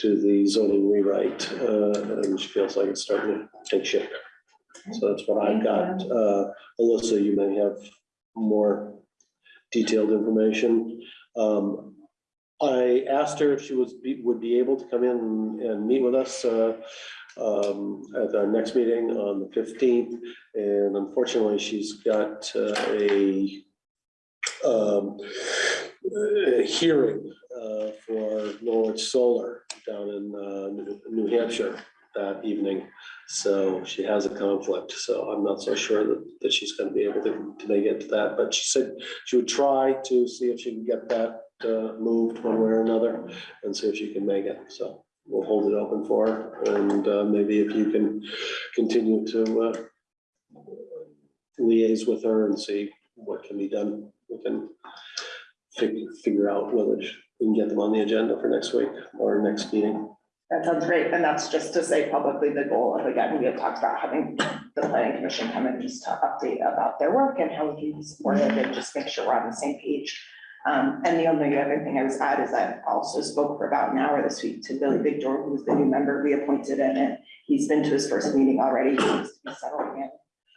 to the zoning rewrite, uh, and she feels like it's starting to take shape. So that's what I've got. Uh, Alyssa, you may have more detailed information. Um, I asked her if she was, be- would be able to come in and- meet with us uh, um, at our next meeting on the fifteenth. And unfortunately, she's got uh, a um, a hearing uh, for Norwich Solar down in uh, New- Hampshire that evening. So she has a conflict, so I'm not so sure that, that she's gonna be able to, to make it to that. But she said she would try to see if she can get that uh, moved one way or another and see if she can make it. So we'll hold it open for her and uh, maybe if you can continue to uh, liaise with her and see what can be done. We can figure, figure out whether we can get them on the agenda for next week or next meeting. That sounds great, and that's just to say publicly the goal of, again, we had talked about having the planning commission come in just to update about their work and how we can support supportive and just make sure we're on the same page. Um, and the only other thing I was add is I also spoke for about an hour this week to Billy Door, who's the new member we appointed in, and he's been to his first meeting already, he seems to be settling in.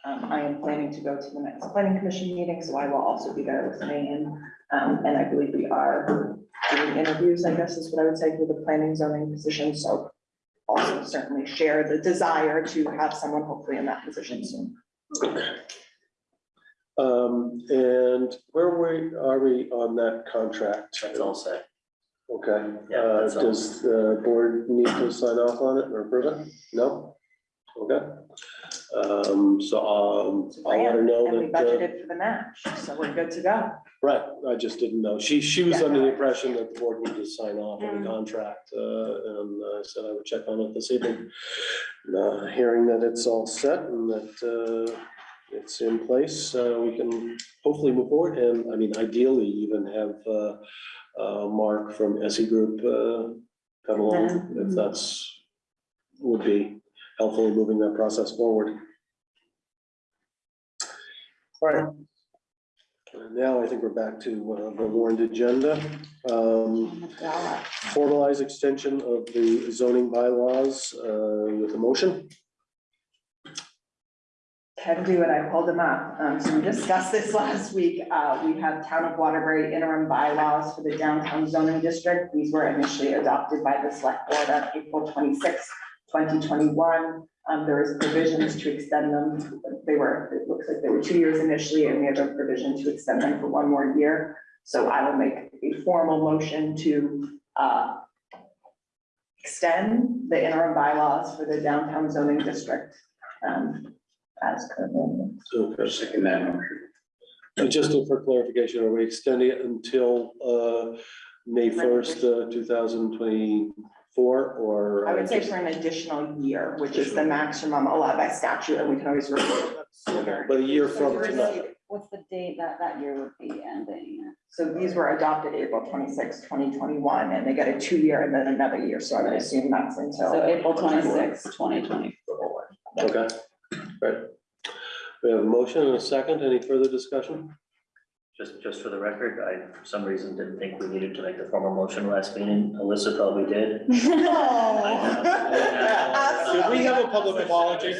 Um, I am planning to go to the next planning commission meeting, so I will also be there listening in. Um, and I believe we are doing interviews, I guess is what I would say, for the planning zoning position, so also certainly share the desire to have someone hopefully in that position soon. Um, and where we, are we on that contract? That's all set. Okay, Yeah, uh, that's all. does the board need to sign off on it or approve it? No? Okay. Um, so, um, I'll let her know And we that, uh, budgeted for the match, so we're good to go. Right, I just didn't know. She, she was under the impression that the board needed to sign off on the contract, uh, and I said I would check on it this evening. Uh, hearing that it's all set and that, uh, it's in place, uh, we can hopefully move forward and, I mean, ideally even have, uh, uh, Mark from SE Group, uh, come along, if that's, would be helpful in moving that process forward. All right. And Now I think we're back to uh, the warrant agenda. Um, Formalize extension of the zoning bylaws uh, with a motion. Can do it, I pulled them up. Um, so we discussed this last week. Uh, we have Town of Waterbury interim bylaws for the downtown zoning district. These were initially adopted by the select board on April twenty-sixth, twenty 2021. Um, provisions to extend them. They were, it looks like they were two years initially, and we have a provision to extend them for one more year. So I will make a formal motion to uh, extend the interim bylaws for the downtown zoning district um, as currently. So for second that motion. Just for clarification, are we extending it until uh, May 1st, uh, 2020? for or? I would say for an additional year, which is the maximum allowed by statute, and we can always review sooner. But a year So from tonight, What's the date that that year would be ending? So these were adopted April 26, 2021, and they get a two-year and then another year, so I would assume that's So. April twenty-sixth, twenty twenty. okay? Right. We have a motion and a second. Any further discussion? Just, just for the record, I, for some reason, didn't think we needed to make the formal motion last meeting. Alyssa probably did. Should we have a public apology?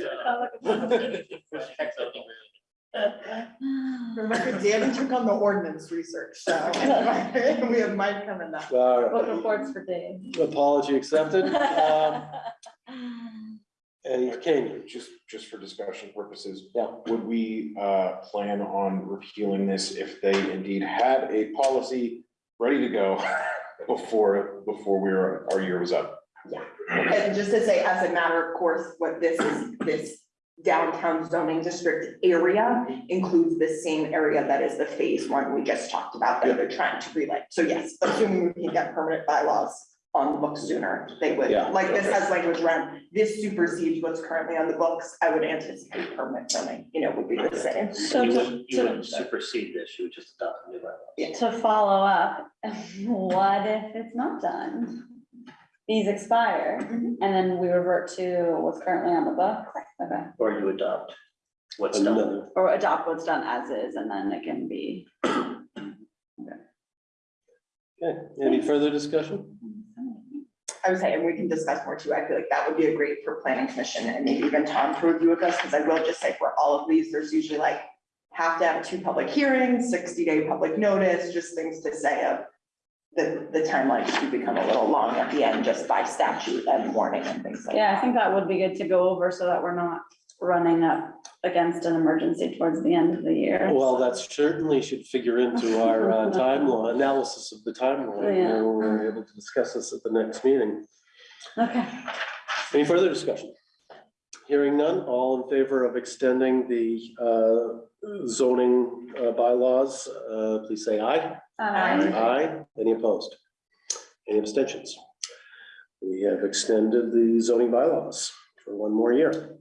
Remember, Danny took on the ordinance research, so we have Mike coming up. All Book right. reports for Dave. Apology accepted. Um, And Kane, Just, just for discussion purposes, yeah, would we uh, plan on repealing this if they indeed had a policy ready to go before, before we were, our year was up? And just to say, as a matter of course, what this is, this downtown zoning district area includes the same area that is the phase one we just talked about that they're trying to relay. So yes, assuming we can get permanent bylaws on the books sooner, they would, Yeah. like this has language around, this supersedes what's currently on the books. I would anticipate permanent zoning, you know, would be the same. So You to, wouldn't, you to, wouldn't supersede this, you would just adopt a new bylaw. to follow up, what if it's not done? These expire mm-hmm. and then we revert to what's currently on the book? Okay, Or you adopt what's done. another. or adopt what's done as is and then it can be. Okay, any further discussion? I would say, and we can discuss more too, I feel like that would be a great for planning commission and maybe even Tom to review with us, because I will just say for all of these, there's usually like. Have to have two public hearings, sixty day public notice, just things to say of. the, the timeline could become a little long at the end just by statute and warning and things like that. Yeah, I think that would be good to go over so that we're not running up against an emergency towards the end of the year. Well, that certainly should figure into our uh, timeline, analysis of the timeline. You know, We're able to discuss this at the next meeting. Okay. Any further discussion? Hearing none, all in favor of extending the uh, zoning uh, bylaws, uh, please say aye. Um, Aye. Any opposed? Any abstentions? We have extended the zoning bylaws for one more year.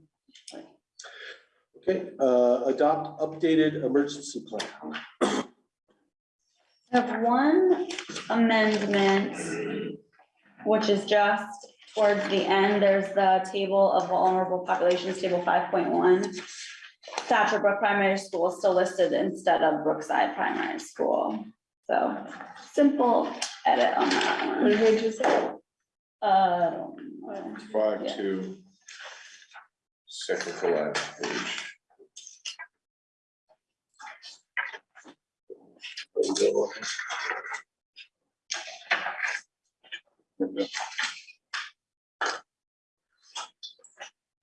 Okay, uh, adopt updated emergency plan. I have one amendment, which is just towards the end, there's the table of vulnerable populations, table five point one. Thatcher Brook Primary School is still listed instead of Brookside Primary School. So simple edit on that What one. page is that? Uh, I don't know. Five, Yeah. two. Second to last page.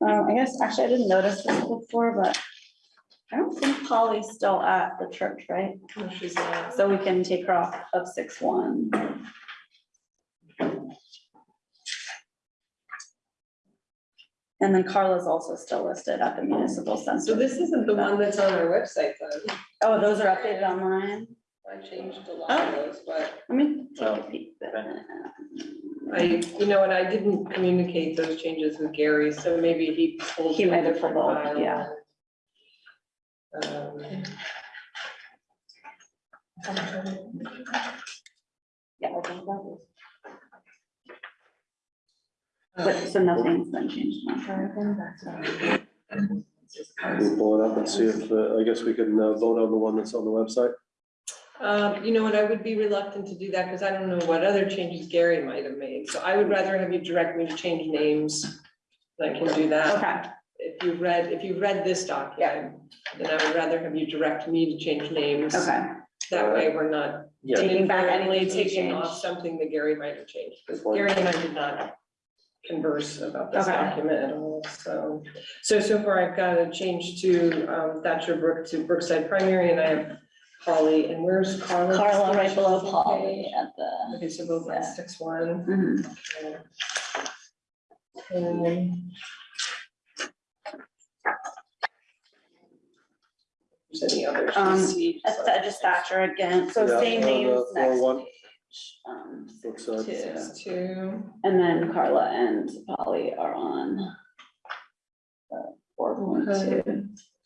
Um, I guess, actually, I didn't notice this before, but I don't think Polly's still at the church, right? No, she's not. So we can take her off of six one. And then Carla's also still listed at the municipal center. So this isn't the one that's on our website though. Oh, those are updated online? I changed a lot of those, but Let me take a Oh, peek. I, you know, and I didn't communicate those changes with Gary, so maybe he pulled. He from a might have different pulled, file. yeah. Um, Yeah, I think that was. But, so nothing's been changed on her. We'll pull it up and see if, uh, I guess we can uh, vote on the one that's on the website. Um, you know what, I would be reluctant to do that because I don't know what other changes Gary might have made, so I would rather have you direct me to change names. I can do that. Okay, If you read, if you read this document, then I would rather have you direct me to change names. okay. That way we're not Yeah, Taking back inadvertently anything you taking off changed. something that Gary might have changed. Because Gary and I did not converse about this Okay. document at all, so. So, so far I've got a change to um, Thatcher Brook to Brookside Primary and I have Holly, and where's Carla? Carla right below Polly at the. Okay, so both Yeah. at six one. Mhm. And There's any others you Um, see? That's the just Thatcher again, so Yeah, same on names floor next one. page. Um, Looks, two. Six two. And then Carla and Polly are on. uh, Four point two.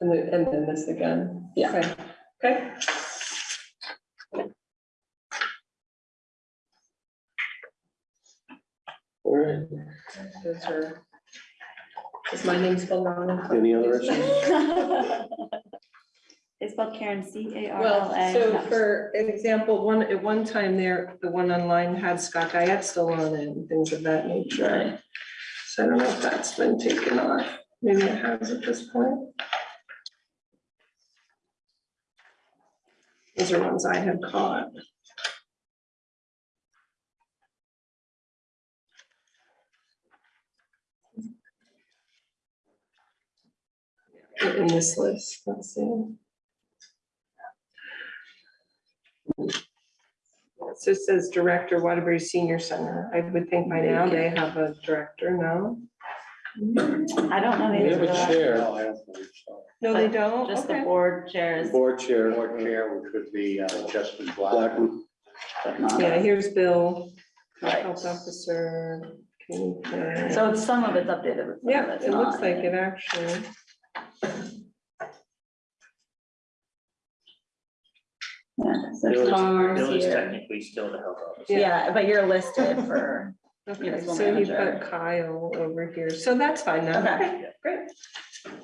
And then, and then this again. Yeah. Okay. Okay. All right, Those are. Is my name spelled wrong? Any other issues? It's spelled Karen, C A R L Well, A. so for example, one, at one time there, the one online had Scott Guyette still on it and things of that nature. So I don't know if that's been taken off. Maybe it has at this point. Those are ones I had caught. In this list, let's see. So it says Director Waterbury Senior Center. I would think by now they have a director, no? I don't know. We these have a are- chair, No, I don't believe so. No, they don't? Just the Okay. board chairs. board chair, Board chair, which would be uh, Justin Black. Blackman. Yeah, here's Bill, Right. health officer. community care. So it's- some of it's updated. but some of Yeah, it's it looks not. like it actually. Yeah, so Bill is- Bill is here. technically still the health officer. Yeah, but you're listed for, Okay, Municipal so you've manager. got Kyle over here. So that's fine now. Okay. Great.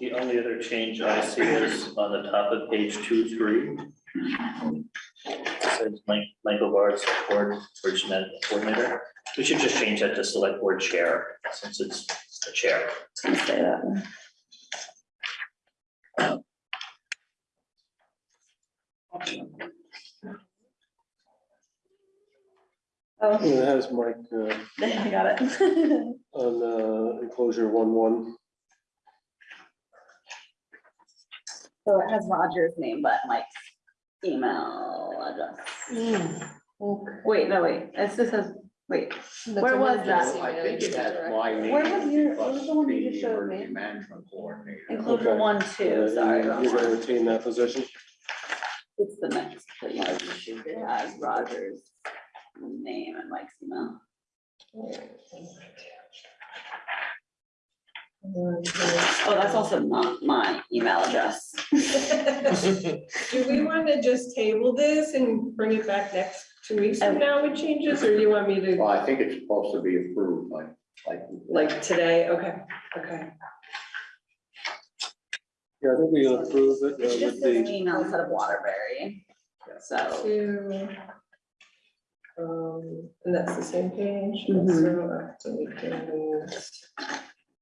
The only other change I see is on the top of page two, three. It Says Mike, Michael Bard, select board, bridge coordinator. We should just change that to select board chair, since it's the chair. it's gonna say that. Oh, It has Mike uh, I got it. on uh, enclosure one one. So it has Roger's name, but Mike's email address. Wait, no, wait, it's just says, wait, Where was that? I think it has my name. Where was your- what was the one you just the showed me? emergency Management coordinator. inclusion Okay. one, two, sorry. Wrong You're gonna one. retain that position? It's the next, page. it has Roger's name and Mike's email. Oh, that's also not my email address. Do we want to just table this and bring it back next two weeks from now with changes, or do you want me to, Well, I think it's supposed to be approved like, like. like, today? Okay, okay. Yeah, I think we approve it It's uh, just with this the, email instead of Waterbury. So, To, um, and that's the same page, so, uh, so we can,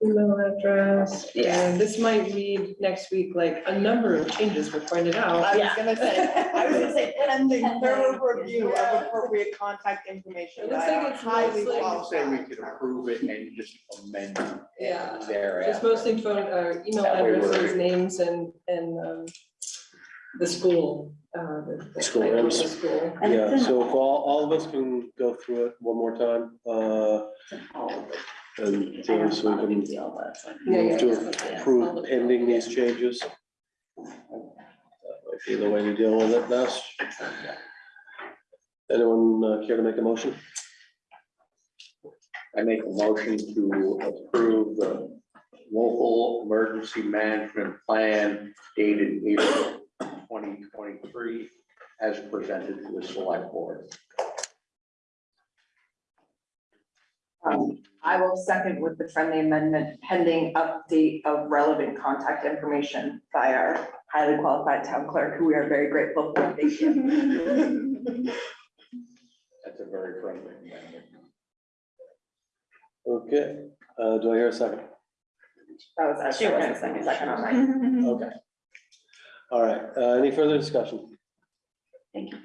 email address, Yeah. and this might read next week, like, a number of changes were pointed out. I was Yeah. gonna say, I was gonna say pending thorough Pending. review of appropriate contact information. It looks like our it's highly mostly- I'll say we qualified could approve it and just amend it Yeah. thereafter. It's mostly phone, uh, email That way we're- addresses, names, and, and, um, the school, uh, the. the School title of School. and yeah, in so if all, all of us can go through it one more time, uh, all of it. and I know so we not a big can deal, but Yeah, move yeah, to yeah, yeah. approve pending these changes. That might be the way to deal with it best. Anyone uh, care to make a motion? I make a motion to approve the local emergency management plan dated April twenty twenty-three as presented to the select board. Um, I will second with the friendly amendment pending update of relevant contact information by our highly qualified town clerk, who we are very grateful for. Thank you. That's a very friendly amendment. Okay, uh, do I hear a second? That was She actually was my second, second. second on mine. Okay. All right, uh, any further discussion? Thank you.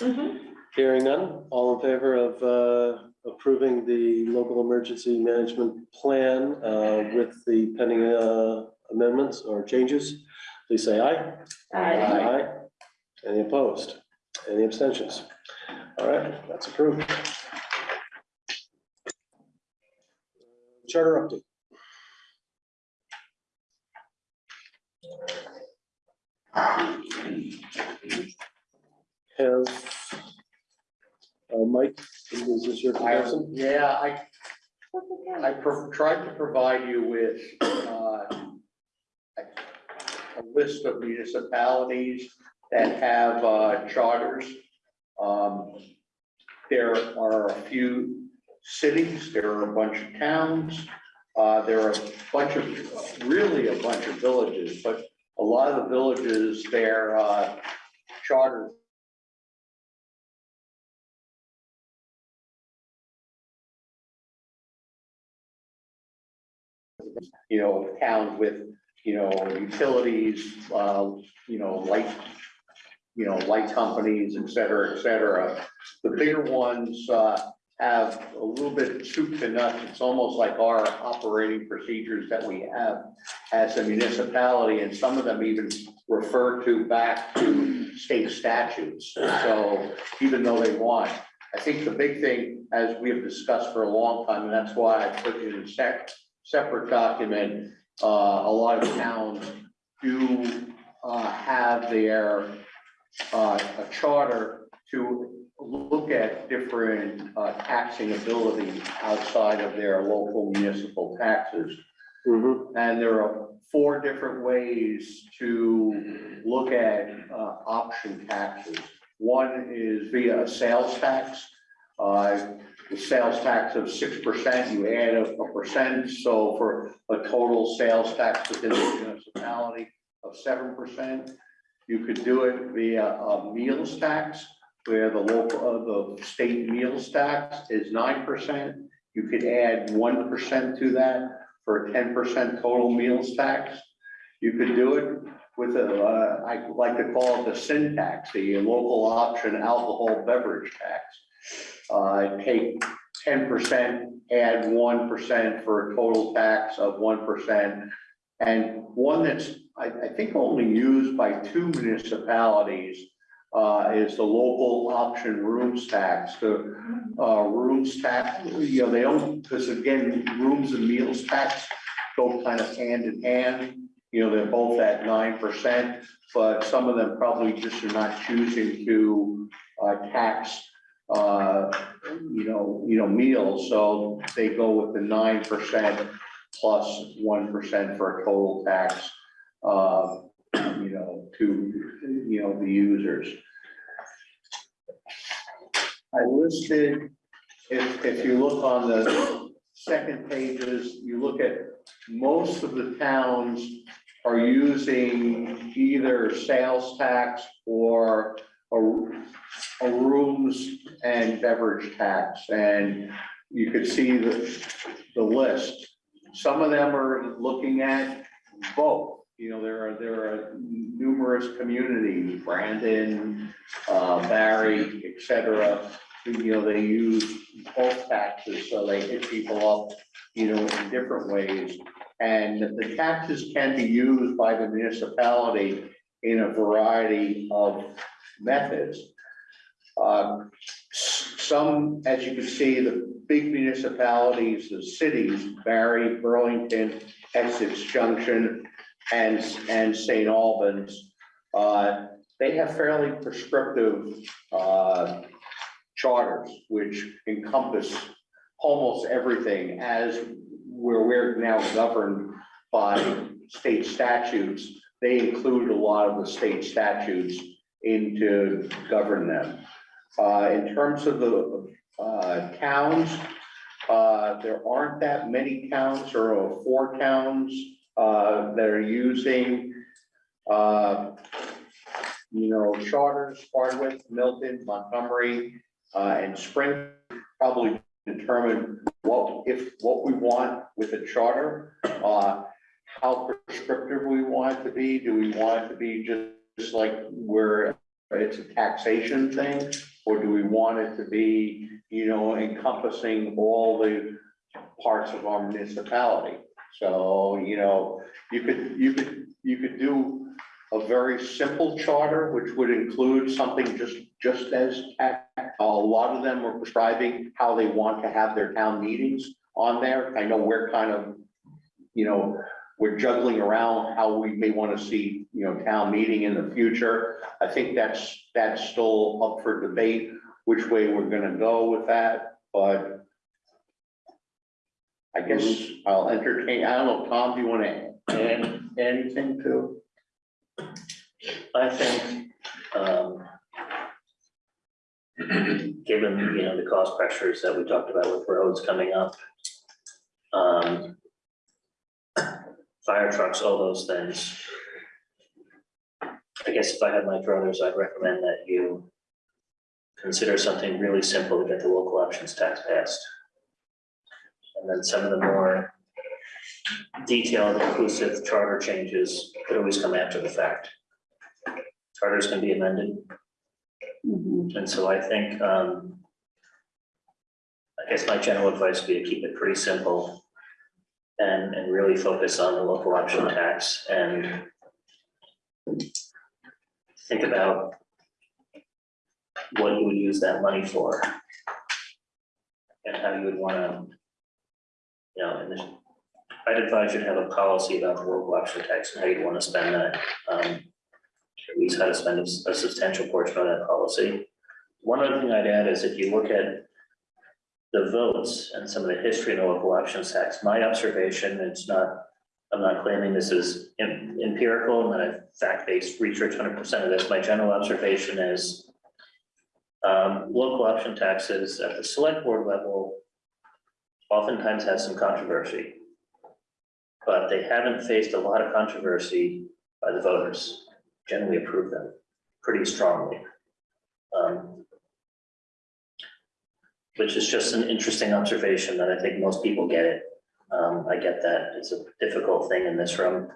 Mhm. Hearing none, all in favor of uh, approving the local emergency management plan uh, with the pending uh, amendments or changes, please say aye. Aye. Aye. Any opposed? Any abstentions? All right, that's approved. Charter update. Have, uh, Mike, is this your I, person? yeah, I, I pro- tried to provide you with, uh, a a list of municipalities that have, uh, charters. Um, there are a few cities, there are a bunch of towns, uh, there are a bunch of, really a bunch of villages, but a lot of the villages, their, uh, charters you know, towns with, you know, utilities, uh, you know, light, you know, light companies, et cetera, et cetera. The bigger ones, uh, have a little bit soup to nuts. It's almost like our operating procedures that we have as a municipality, and some of them even refer to back to state statutes. So even though they want, I think the big thing, as we have discussed for a long time, and that's why I put it in sec, separate document, uh, a lot of towns do, uh, have their, uh, a charter to look at different, uh, taxing ability outside of their local municipal taxes. Mhm. And there are four different ways to look at, uh, option taxes. One is via a sales tax. Uh, sales tax of six percent, you add a, a percent, so for a total sales tax within the municipality of seven percent. You could do it via a meals tax, where the local, uh, the state meals tax is nine percent. You could add one percent to that for a ten percent total meals tax. You could do it with a, uh, I like to call it the sin tax, the local option alcohol beverage tax. Uh, take ten percent, add one percent for a total tax of one percent. And one that's, I, I think only used by two municipalities, uh, is the local option rooms tax. The, uh, rooms tax, you know, they don't, because again, rooms and meals tax go kind of hand in hand. You know, they're both at nine percent, but some of them probably just are not choosing to, uh, tax, uh, you know, you know, meals, so they go with the nine percent plus one percent for a total tax, uh, you know, to, you know, the users. I listed, if, if you look on the second pages, you look at most of the towns are using either sales tax or a, a rooms and beverage tax, and you could see the, the list. Some of them are looking at both, you know, there are, there are numerous communities, Brandon, uh, Barre, et cetera. You know, they use both taxes, so they hit people up, you know, in different ways. And the taxes can be used by the municipality in a variety of methods. Um, Some, as you can see, the big municipalities, the cities, Barre, Burlington, Essex Junction, and, and St. Albans, uh, they have fairly prescriptive, uh, charters, which encompass almost everything as where we're now governed by state statutes. They include a lot of the state statutes into govern them. Uh, in terms of the, uh, towns, uh, there aren't that many towns, or four towns, uh, that are using, uh, you know, charters, Hardwick, Milton, Montgomery, uh, and Spring, probably determine what, if, what we want with a charter, uh, how prescriptive we want it to be, do we want it to be just like where it's a taxation thing? Or do we want it to be, you know, encompassing all the parts of our municipality? So, you know, you could, you could, you could do a very simple charter, which would include something just, just as, a lot of them are prescribing how they want to have their town meetings on there. I know we're kind of, you know, we're juggling around how we may want to see, you know, town meeting in the future. I think that's, that's still up for debate, which way we're gonna go with that, but I guess I'll entertain, I don't know, Tom, do you want to add anything to? I think, um, given, you know, the cost pressures that we talked about with roads coming up, um, fire trucks, all those things. I guess if I had my druthers, I'd recommend that you consider something really simple to get the local options tax passed. And then some of the more detailed inclusive charter changes could always come after the fact. Charters can be amended, Mhm. and so I think, um, I guess my general advice would be to keep it pretty simple and, and really focus on the local option tax and think about what you would use that money for and how you would wanna, you know, and I'd advise you to have a policy about the local option tax and how you'd wanna spend that. Um, at least how to spend a substantial portion of that policy. One other thing I'd add is if you look at the votes and some of the history in the local options tax, my observation, it's not, I'm not claiming this is em- empirical and that I've fact-based research hundred percent of this, my general observation is um, local option taxes at the select board level oftentimes has some controversy. But they haven't faced a lot of controversy by the voters generally approve them pretty strongly. Um, Which is just an interesting observation that I think most people get it. Um, I get that it's a difficult thing in this room,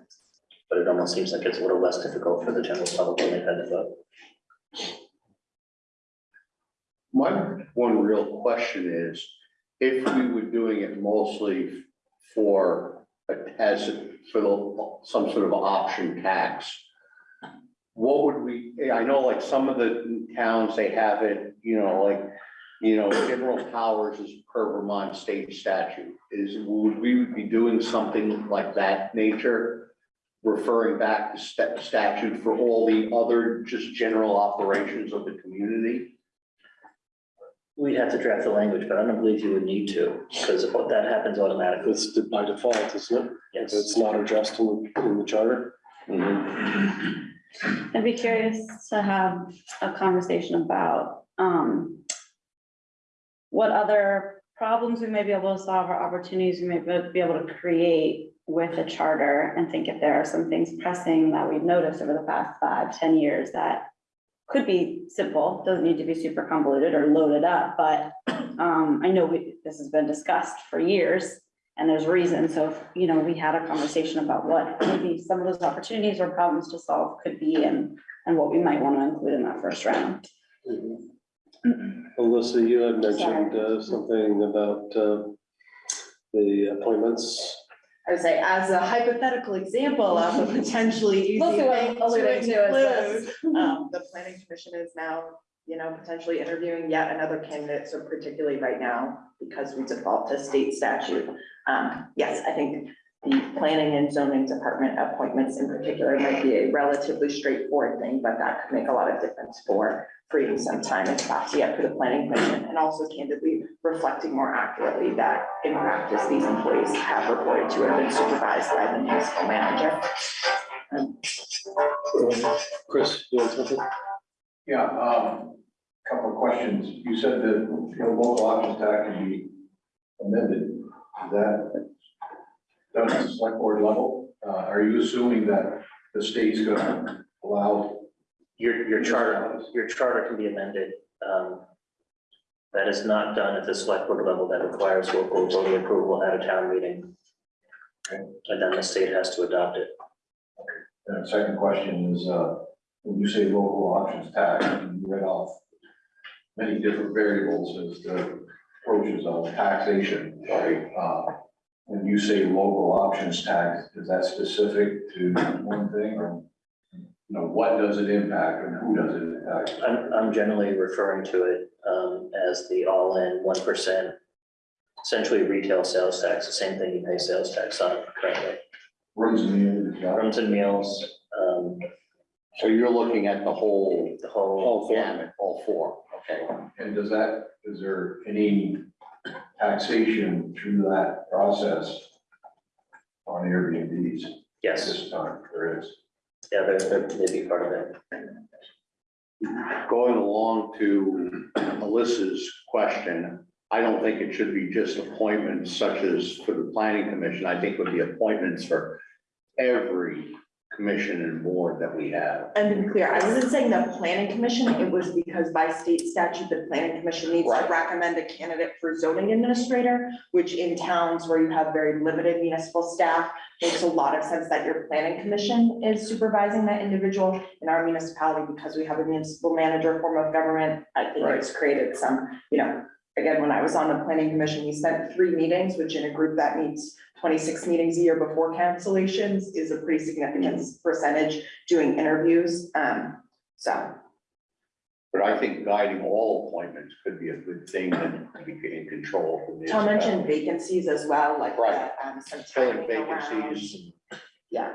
but it almost seems like it's a little less difficult for the general public when they've had to vote. My one real question is, if we were doing it mostly for, a, as, for the, some sort of option tax, what would we, I know like some of the towns, they have it, you know, like, you know, general powers is per Vermont state statute. Is, would we be doing something like that nature? Referring back to sta- statute for all the other just general operations of the community? We'd have to draft the language, but I don't believe you would need to, because that happens automatically. It's by default, isn't it? Yes. It's not addressed in, in the charter. I'd be curious to have a conversation about, um, what other problems we may be able to solve or opportunities we may be able to create with a charter and think if there are some things pressing that we've noticed over the past five, ten years that could be simple, doesn't need to be super convoluted or loaded up, but, um, I know we, this has been discussed for years. And there's reason, so, if, you know, we had a conversation about what maybe some of those opportunities or problems to solve could be and, and what we might want to include in that first round. Alyssa, you had mentioned uh, something about uh, the appointments. I would say as a hypothetical example of a potentially easy Mostly thing to to include. Um, the planning commission is now, you know, potentially interviewing yet another candidate, so particularly right now, because we default to state statute. Um, yes, I think the planning and zoning department appointments in particular might be a relatively straightforward thing, but that could make a lot of difference for freeing some time and capacity up for the planning commission, and also candidly reflecting more accurately that in practice, these employees have reported to or been supervised by the municipal manager. Chris, you want something? Yeah, um, couple of questions. You said that, you know, local options tax can be amended. Is that done at the select board level? Uh, are you assuming that the state's gonna allow? Your, your charter, your charter can be amended. um, That is not done at the select board level. That requires local voting approval at a town meeting. Okay. And then the state has to adopt it. And the second question is, uh, when you say local options tax, you read off many different variables as the approaches of taxation, right? Uh, When you say local options tax, is that specific to one thing or, you know, what does it impact and who does it impact? I'm, I'm generally referring to it um, as the all-in one percent. Essentially retail sales tax, the same thing you pay sales tax on currently. Runs in the end, yeah. Rooms and meals, um, So you're looking at the whole the whole, All four. gamut, all four, okay? And does that, is there any taxation through that process on Airbnbs at yes, this time? There is. yeah, they're, they're maybe part of it. Going along to Melissa's question, I don't think it should be just appointments such as for the planning commission. I think it would be appointments for every commission and board that we have. And to be clear, I wasn't saying the planning commission, it was because by state statute, the planning commission needs to Right. recommend a candidate for zoning administrator, which in towns where you have very limited municipal staff, makes a lot of sense that your planning commission is supervising that individual. In our municipality, because we have a municipal manager form of government, I think it's created some, you know, again, when I was on the planning commission, we spent three meetings, which in a group that meets twenty-six meetings a year before cancellations is a pretty significant percentage doing interviews. Um, so, But I think guiding all appointments could be a good thing and be in control. of the Tom mentioned vacancies as well, like, Right. that, um, some Filling timing around. vacancies. Yeah.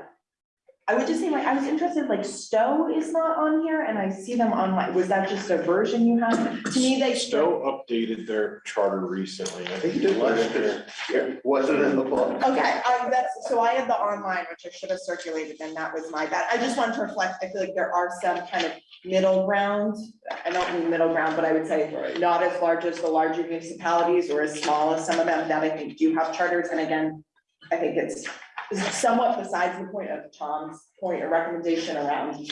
I would just say, like, I was interested, like, Stowe is not on here and I see them on, like, was that just a version you had? To me, they. Stowe updated their charter recently. I think you did last year. Yeah, wasn't in the book. Okay, I, that's, so I had the online, which I should have circulated, and that was my bad. I just wanted to reflect, I feel like there are some kind of middle ground. I don't mean middle ground, but I would say not as large as the larger municipalities or as small as some of them that I think do have charters. And again, I think it's somewhat besides the point of Tom's point or recommendation around,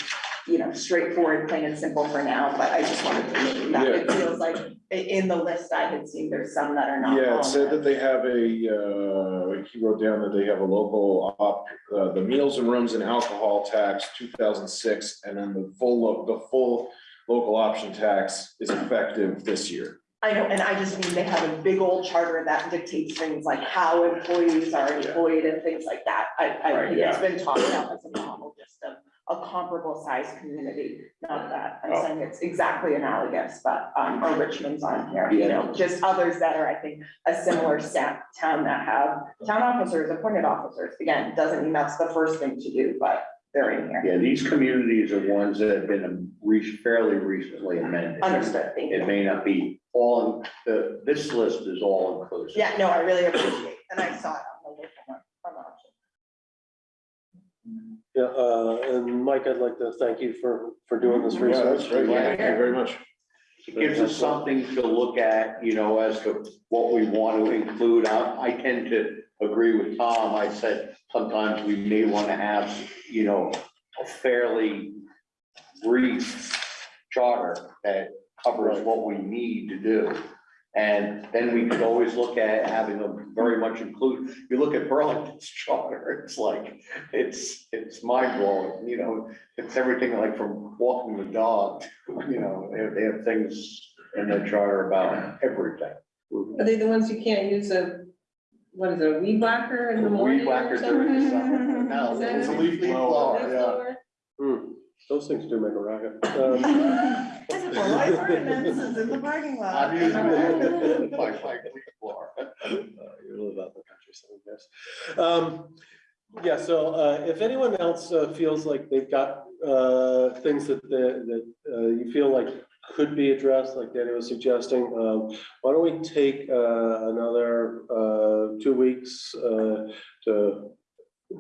you know, straightforward, plain and simple for now, but I just wanted to make that it feels like i- in the list I had seen, there's some that are not. Yeah, it said that they have a, uh, he wrote down that they have a local op, uh, the meals and rooms and alcohol tax, two thousand six, and then the full, lo- the full local option tax is effective this year. I know, and I just mean they have a big old charter that dictates things like how employees are employed and things like that. I, I Right, think it's been talked about as a model, just of a comparable sized community. Not that I'm saying it's exactly analogous, but, um, or Richmond's on here, you know, just others that are, I think, a similar sta- town that have town officers, appointed officers. Again, doesn't mean that's the first thing to do, but they're in here. Yeah, these communities are ones that have been re- fairly recently amended. Understood, thank It you. may not be all, the, this list is all inclusive. Yeah, no, I really appreciate, and I saw it on the local one, on the option. Yeah, uh, and Mike, I'd like to thank you for, for doing this Yeah, research. that's great. Thank you very much. It gives us something to look at, you know, as to what we want to include. I, I tend to agree with Tom. I said sometimes we may want to have, you know, a fairly brief charter that covers what we need to do. And then we could always look at having them very much include, you look at Burlington's charter, it's like, it's, it's mind blowing, you know? It's everything like from walking the dog, you know, they have, they have things in their charter about everything. Mm-hmm. Are they the ones you can't use a, what is it, a weed whacker in the morning Weed or whacker during the summer. something? No, Is that it's a leaf blower, yeah. Blower? Those things do make a racket. Um, Well, my ordinance is in the parking lot. I'm using it, my, my leaf blower. Uh, You live out in the countryside, I guess. Um, yeah, so, uh, if anyone else uh, feels like they've got, uh, things that, the- that, uh, you feel like could be addressed, like Danny was suggesting, um, why don't we take, uh, another, uh, two weeks, uh, to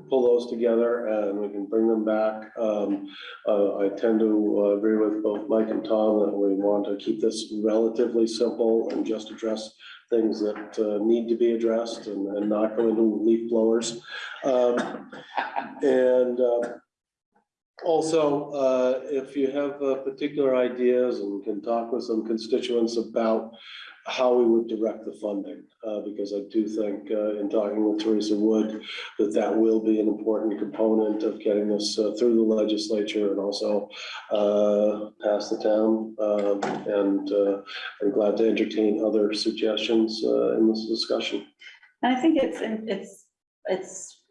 pull those together and we can bring them back. Um, uh, I tend to uh, agree with both Mike and Tom that we want to keep this relatively simple and just address things that uh, need to be addressed and, and not go into leaf blowers. Um, And uh, also, uh, if you have uh, particular ideas and can talk with some constituents about how we would direct the funding, uh, because I do think uh, in talking with Theresa Wood, that that will be an important component of getting this uh, through the legislature and also uh, pass the town. And I'm glad to entertain other suggestions in this discussion. And I think it's, it's, it's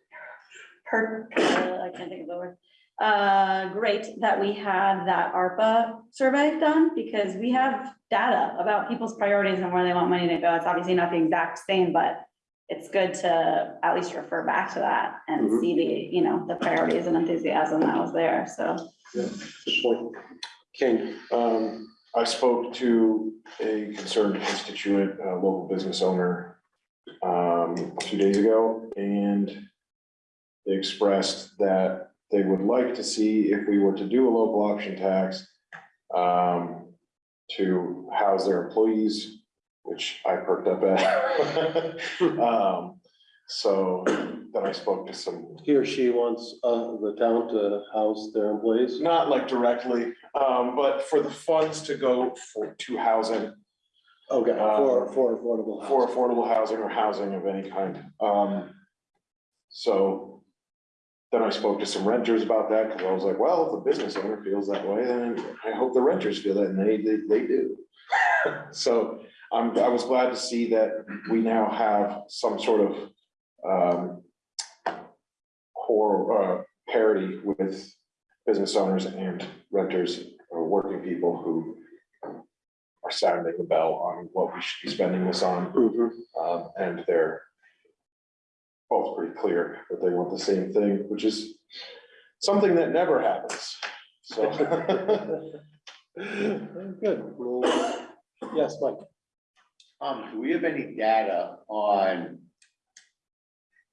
per, I can't think of the word. Uh, great that we had that ARPA survey done because we have data about people's priorities and where they want money to go. It's obviously not the exact same, but it's good to at least refer back to that and Mhm. see the, you know, the priorities and enthusiasm that was there, so. Good point. King, Um, I spoke to a concerned constituent, uh, local business owner, um, a few days ago, and they expressed that they would like to see if we were to do a local option tax, um, to house their employees, which I perked up at. Um, so then I spoke to some he or she wants uh, the town to house their employees? not like directly, um, but for the funds to go for, to housing, Okay, for, for affordable. for housing. affordable housing or housing of any kind. Um, so then I spoke to some renters about that, because I was like, well, if the business owner feels that way, then I hope the renters feel that, and they, they, they do. So I'm, I was glad to see that we now have some sort of, um, core, uh, parity with business owners and renters or working people who are sounding the bell on what we should be spending this on. Mhm. Um, and they're both pretty clear that they want the same thing, which is something that never happens. So, Good. Well, Yes, Mike. Um, do we have any data on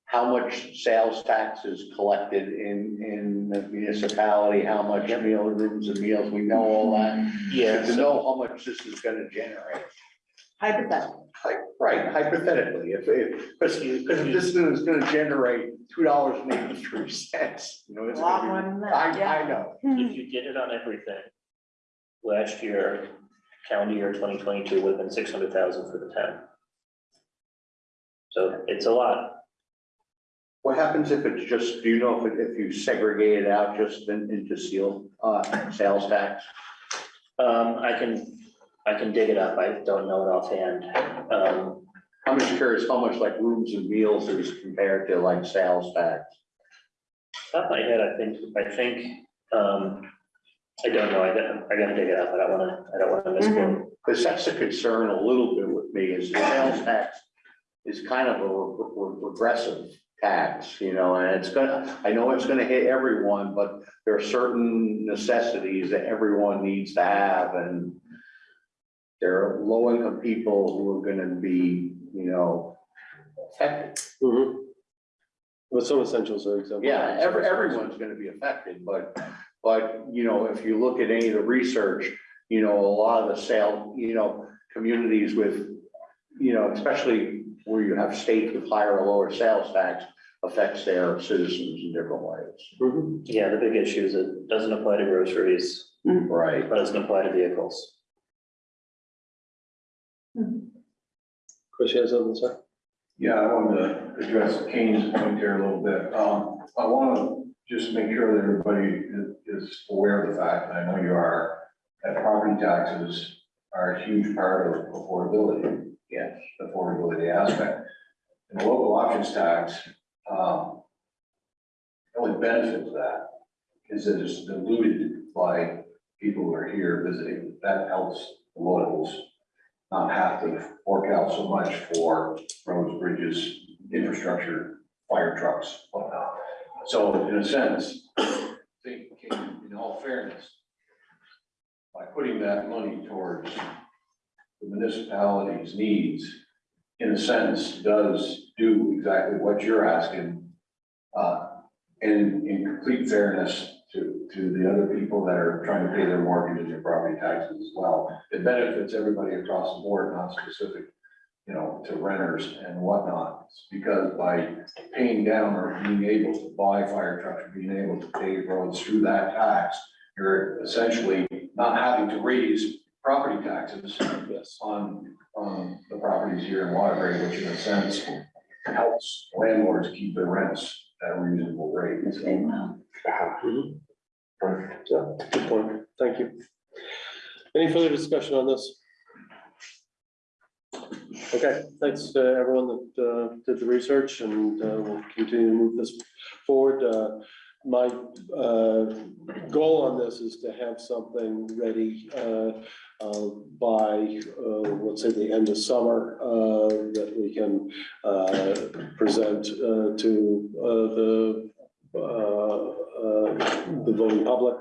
how much sales tax is collected in, in the municipality, how much meal rooms and meals, we know all that? Yeah, To know how much this is gonna generate. Hypothetical. Hi- Right, hypothetically, if, if, because, because if this is gonna generate two dollars and eighty-three cents, you know, A it's lot gonna more be. than that, I, yeah. I know, if you did it on everything, last year, calendar year twenty twenty-two would have been six hundred thousand for the town. So it's a lot. what happens if it's just, do you know if, it- if you segregate it out just in- into seal, uh, sales tax? Um, I can, I can dig it up, I don't know it offhand. Um, I'm just curious how much like rooms and meals is compared to like sales tax. top of my head, I think, I think, um, I don't know, I gotta, I gotta dig it up, I don't wanna, I don't wanna misquote. Because that's the concern a little bit with me is the sales tax is kind of a re- re- regressive tax, you know, and it's gonna, I know it's gonna hit everyone, but there are certain necessities that everyone needs to have and there are low income people who are gonna be, you know, affected. Mhm. But some essentials are exempt. Yeah, every, everyone's gonna be affected, but, but, you know, if you look at any of the research, you know, a lot of the sale, you know, communities with, you know, especially where you have states with higher or lower sales tax affects their citizens in different ways. Mhm. Yeah, the big issue is it doesn't apply to groceries, Right. but doesn't apply to vehicles. Chris, you have something to say? Yeah, I wanted to address Kane's point there a little bit. Um, I want to just make sure that everybody is, is aware of the fact, and I know you are, that property taxes are a huge part of affordability. Yes. Affordability aspect. And the local options tax, um, the only benefit to that is that it's diluted by people who are here visiting. That helps the locals not have to fork out so much for roads, bridges, infrastructure, fire trucks, whatnot. So in a sense, I think, in all fairness, by putting that money towards the municipality's needs, in a sense, does do exactly what you're asking. Uh, and in complete fairness to, to the other people that are trying to pay their mortgages and their property taxes as well. It benefits everybody across the board, not specific, you know, to renters and whatnot. It's Because by paying down or being able to buy fire trucks, or being able to pave roads through that tax, you're essentially not having to raise property taxes on, on the properties here in Waterbury, which in a sense helps landlords keep their rents at a reasonable rate. So Mhm. Perfect. Yeah, good point. Thank you. Any further discussion on this? Okay, thanks to everyone that uh, did the research and uh, we'll continue to move this forward. Uh, My uh, goal on this is to have something ready uh, uh, by, uh, let's say, the end of summer, uh, that we can uh, present uh, to the the voting public.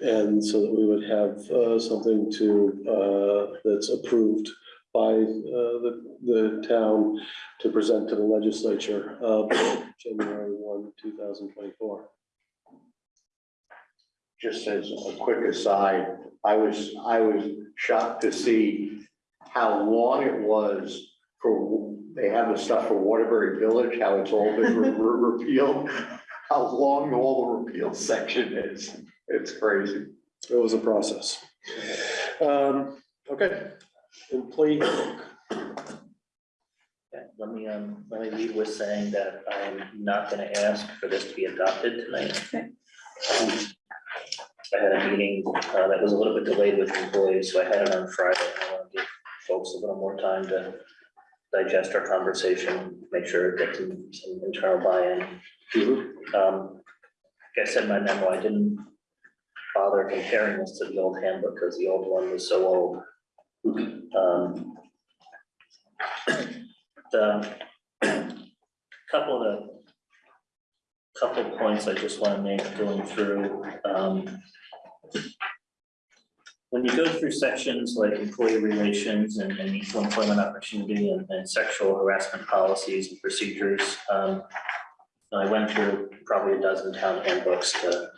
And so that we would have something to, that's approved by the, the town to present to the legislature January one, two thousand twenty-four. Just as a quick aside, I was, I was shocked to see how long it was for, they have the stuff for Waterbury Village, how it's all been re- re- repealed. How long all the repeal section is. It's crazy. It was a process. Um, Okay, employee handbook. Let me, um, let me lead with saying that I'm not gonna ask for this to be adopted tonight. I had a meeting, uh, that was a little bit delayed with employees, so I had it on Friday. I want to give folks a little more time to digest our conversation, make sure it gets some, some internal buy-in. Um, like I said in my memo, I didn't bother comparing this to the old handbook because the old one was so old. Um, The couple of the couple of points I just want to make going through. um, When you go through sections like employee relations and and equal employment opportunity and and sexual harassment policies and procedures, um, I went through probably a dozen town handbooks to,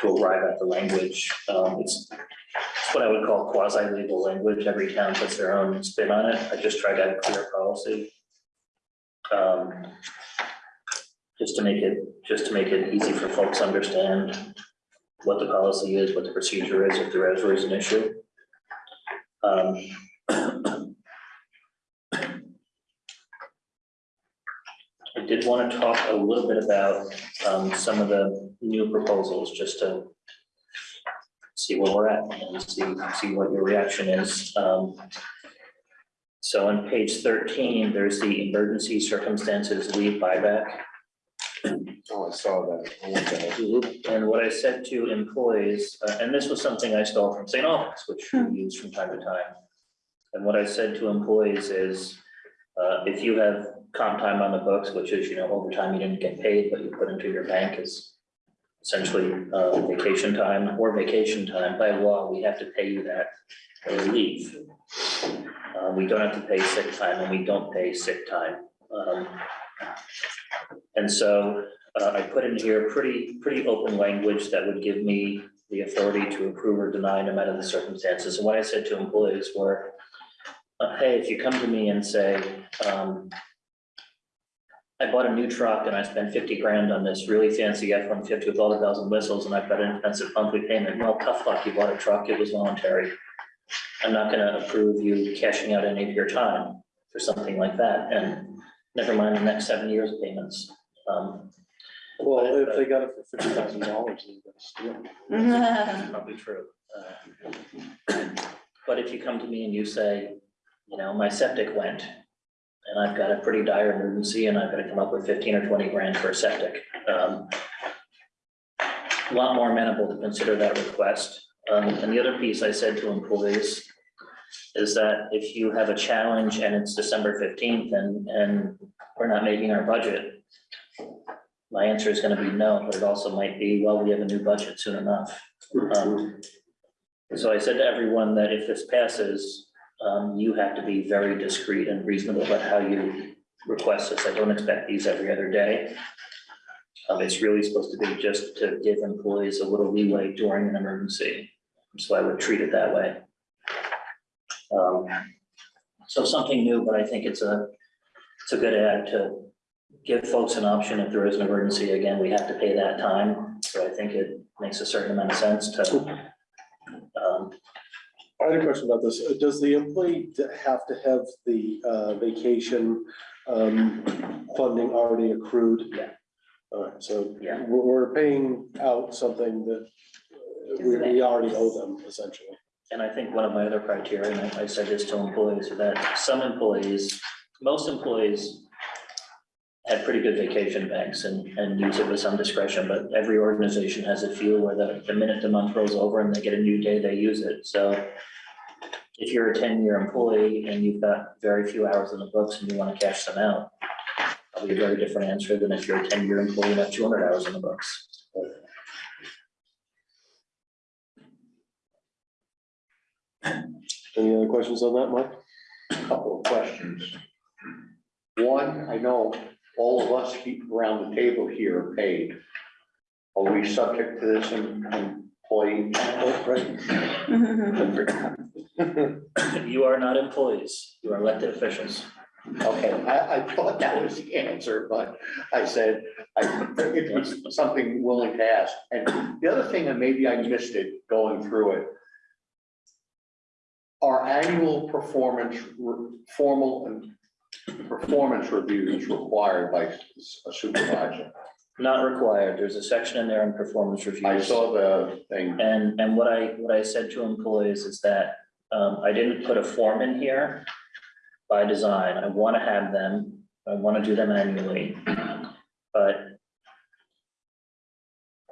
to arrive at the language. Um, it's, it's what I would call quasi-legal language. Every town puts their own spin on it. I just tried to have a clear policy. Um, just to make it, just to make it easy for folks to understand what the policy is, what the procedure is, if there is an issue. Um, I did want to talk a little bit about um, some of the new proposals, just to see where we're at and see, see what your reaction is. Um, So on page thirteen, there's the emergency circumstances leave buyback. Oh, I saw that. I want that. And what I said to employees, uh, and this was something I stole from St. Albans, which we use from time to time. And what I said to employees is, uh, if you have comp time on the books, which is, you know, overtime you didn't get paid, but you put into your bank is essentially, uh, vacation time or vacation time, by law, we have to pay you that when you leave. Uh, we don't have to pay sick time and we don't pay sick time. Um, And so, uh, I put in here pretty, pretty open language that would give me the authority to approve or deny no matter the circumstances. And what I said to employees were, uh, hey, if you come to me and say, um, I bought a new truck and I spent fifty grand on this really fancy F one fifty with all the bells and whistles and I've got an expensive monthly payment. Well, tough luck, you bought a truck, it was voluntary. I'm not gonna approve you cashing out any of your time for something like that and never mind the next seven years of payments. Um, Well, if they got it for fifty thousand dollars, they're gonna steal. That's Probably true. Uh, But if you come to me and you say, you know, my septic went, and I've got a pretty dire emergency, and I've got to come up with fifteen or twenty grand for a septic. um, A lot more amenable to consider that request. Um, and the other piece I said to employees is that if you have a challenge and it's December fifteenth and, and we're not making our budget, my answer is gonna be no, but it also might be, well, we have a new budget soon enough. Um, So I said to everyone that if this passes, um, you have to be very discreet and reasonable about how you request this. I don't expect these every other day. Um, it's really supposed to be just to give employees a little leeway during an emergency. So I would treat it that way. Um, so something new, but I think it's a, it's a good add to give folks an option if there is an emergency. Again, we have to pay that time. So I think it makes a certain amount of sense to um, I had a question about this. Uh, Does the employee have to have the uh, vacation um, funding already accrued? Yeah. All right, so Yeah. we're, we're paying out something that uh, we, we already owe them essentially. And I think one of my other criteria, and I I said this to employees, is that some employees, most employees have pretty good vacation banks and, and use it with some discretion, but every organization has a few where the, the minute the month rolls over and they get a new day, they use it. So if you're a ten-year employee and you've got very few hours in the books and you want to cash them out, probably a very different answer than if you're a ten-year employee and have two hundred hours in the books. Any other questions on that, Mike? A couple of questions. One, I know all of us he- around the table here are paid. Are we subject to this em- employee? You are not employees, you are elected officials. Okay, I, I thought that was the answer, but I said, I, it was something willing to ask. And the other thing, and maybe I missed it going through it. Our annual performance, re- formal and performance reviews required by a supervisor. Not required, there's a section in there on performance reviews. I saw the thing. And, and what I, what I said to employees is that, um, I didn't put a form in here by design, I wanna have them, I wanna do them annually, but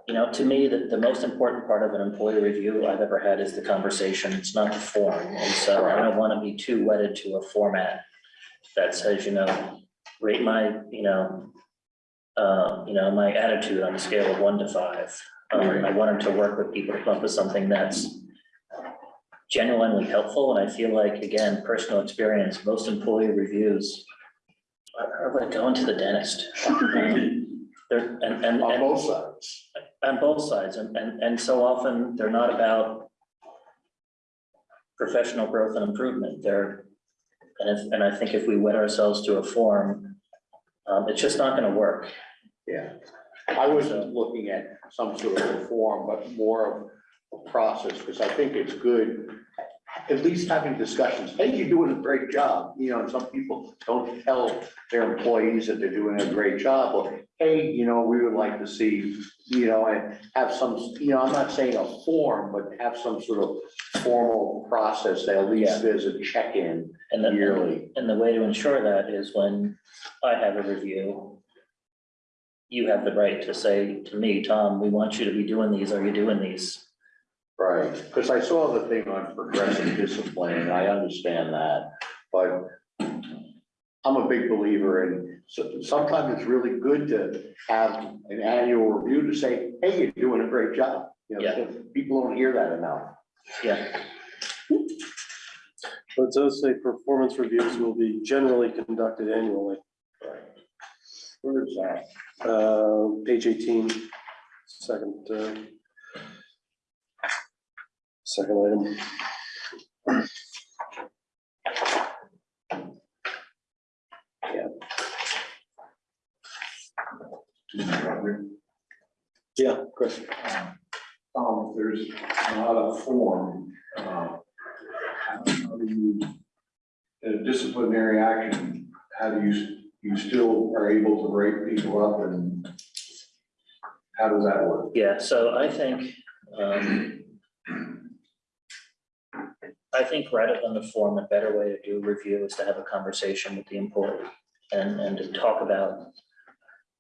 you know, to me, the, the most important part of an employee review I've ever had is the conversation, it's not the form, and so I don't wanna be too wedded to a format that says, you know, rate my, you know, uh, you know, my attitude on a scale of one to five. Um, I wanted to work with people to come up with something that's genuinely helpful, and I feel like, again, personal experience, most employee reviews are like going to the dentist. They're, and, and, On and both sides. on both sides, and, and, and so often, they're not about professional growth and improvement, they're, and if, and I think if we wed ourselves to a form, um, it's just not gonna work. Yeah, I wasn't looking at some sort of reform, but more of a process, because I think it's good at least having discussions, hey, you're doing a great job, you know, and some people don't tell their employees that they're doing a great job, or, hey, you know, we would like to see, you know, and have some, you know, I'm not saying a form, but have some sort of formal process, that at least there's a check-in And yearly. and the way to ensure that is when I have a review, you have the right to say to me, Tom, we want you to be doing these, are you doing these? Right, because I saw the thing on progressive discipline, and I understand that, but I'm a big believer in, so sometimes it's really good to have an annual review to say, hey, you're doing a great job. You know, Yeah. because people don't hear that enough. Yeah, But it does say performance reviews will be generally conducted annually. Where is that? Uh, page eighteen, second, uh, second item. Yeah, Chris. Um, there's not a form, uh, how do you, in a disciplinary action, how do you, you still are able to break people up and how does that work? yeah, so I think, um, I think rather than the form, a better way to do review is to have a conversation with the employee and, and to talk about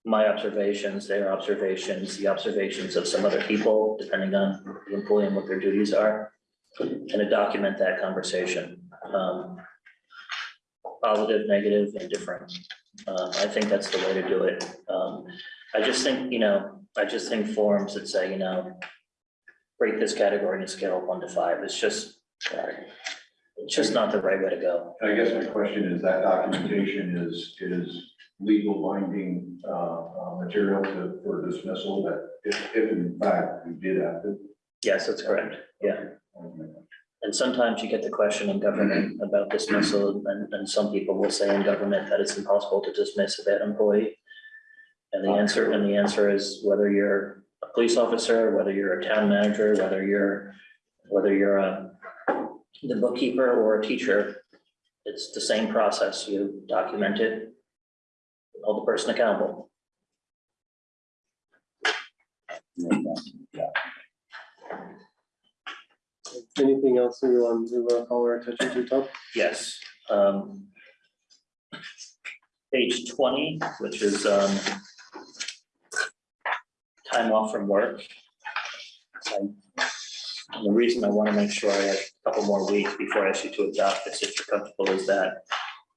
my observations, their observations, the observations of some other people, depending on the employee and what their duties are, and to document that conversation. Um, Positive, negative, indifferent. Um, I think that's the way to do it. Um, I just think, you know, I just think forms that say, you know, break this category in a scale of one to five, it's just, it's just not the right way to go. I guess my question is that documentation is, is legal binding, uh, uh, material to, for dismissal that if, if in fact we did have to. Yes, that's correct. Yeah. And sometimes you get the question in government about dismissal, and, and some people will say in government that it's impossible to dismiss a bad employee. And the answer, and the answer is whether you're a police officer, whether you're a town manager, whether you're, whether you're a the bookkeeper or a teacher, it's the same process. You document it, hold the person accountable. Anything else you want to uh, call our attention to, Tom? Yes. um, Page twenty, which is um, time off from work. And The reason I want to make sure I have a couple more weeks before I ask you to adopt this, if you're comfortable, is that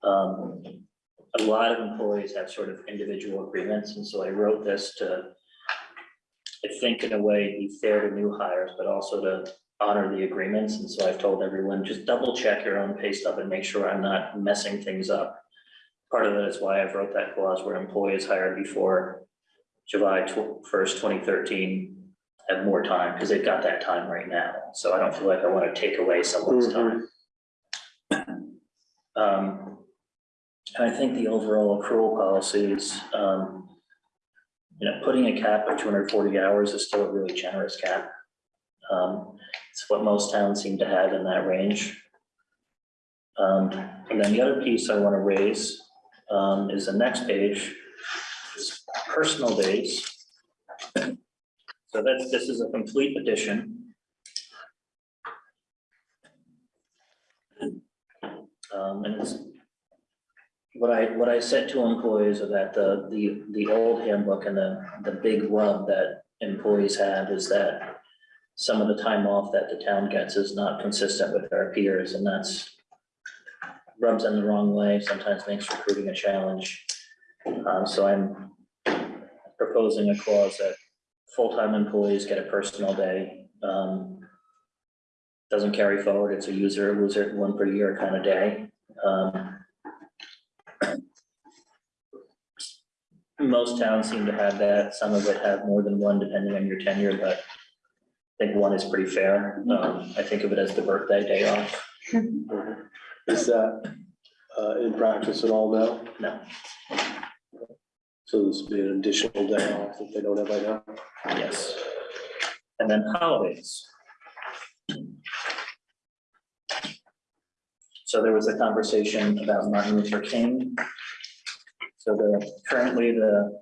um, a lot of employees have sort of individual agreements, and so I wrote this to I think in a way be fair to new hires, but also to honor the agreements, and so I've told everyone, just double check your own pay stub and make sure I'm not messing things up. Part of that is why I've wrote that clause where employees hired before July first, twenty thirteen have more time, because they've got that time right now, so I don't feel like I want to take away someone's time. Um, I think the overall accrual policies, um, you know, putting a cap of two hundred forty hours is still a really generous cap. Um, it's what most towns seem to have in that range. Um, and then the other piece I want to raise, um, is the next page, is personal days. So that's, this is a complete addition. Um, and it's, what I, what I said to employees are that the, the, the old handbook and the, the big rub that employees have is that some of the time off that the town gets is not consistent with our peers, and that's rubs in the wrong way, sometimes makes recruiting a challenge. Um, so I'm proposing a clause that full-time employees get a personal day. um, Doesn't carry forward, it's a user, loser, one per year kind of day. Um, Most towns seem to have that, some of it have more than one depending on your tenure, but I think one is pretty fair. Um, I think of it as the birthday day off. Is that uh, in practice at all now? No, So this would be an additional day off that they don't have right now? yes. And then holidays. So there was a conversation about Martin Luther King. So the, currently the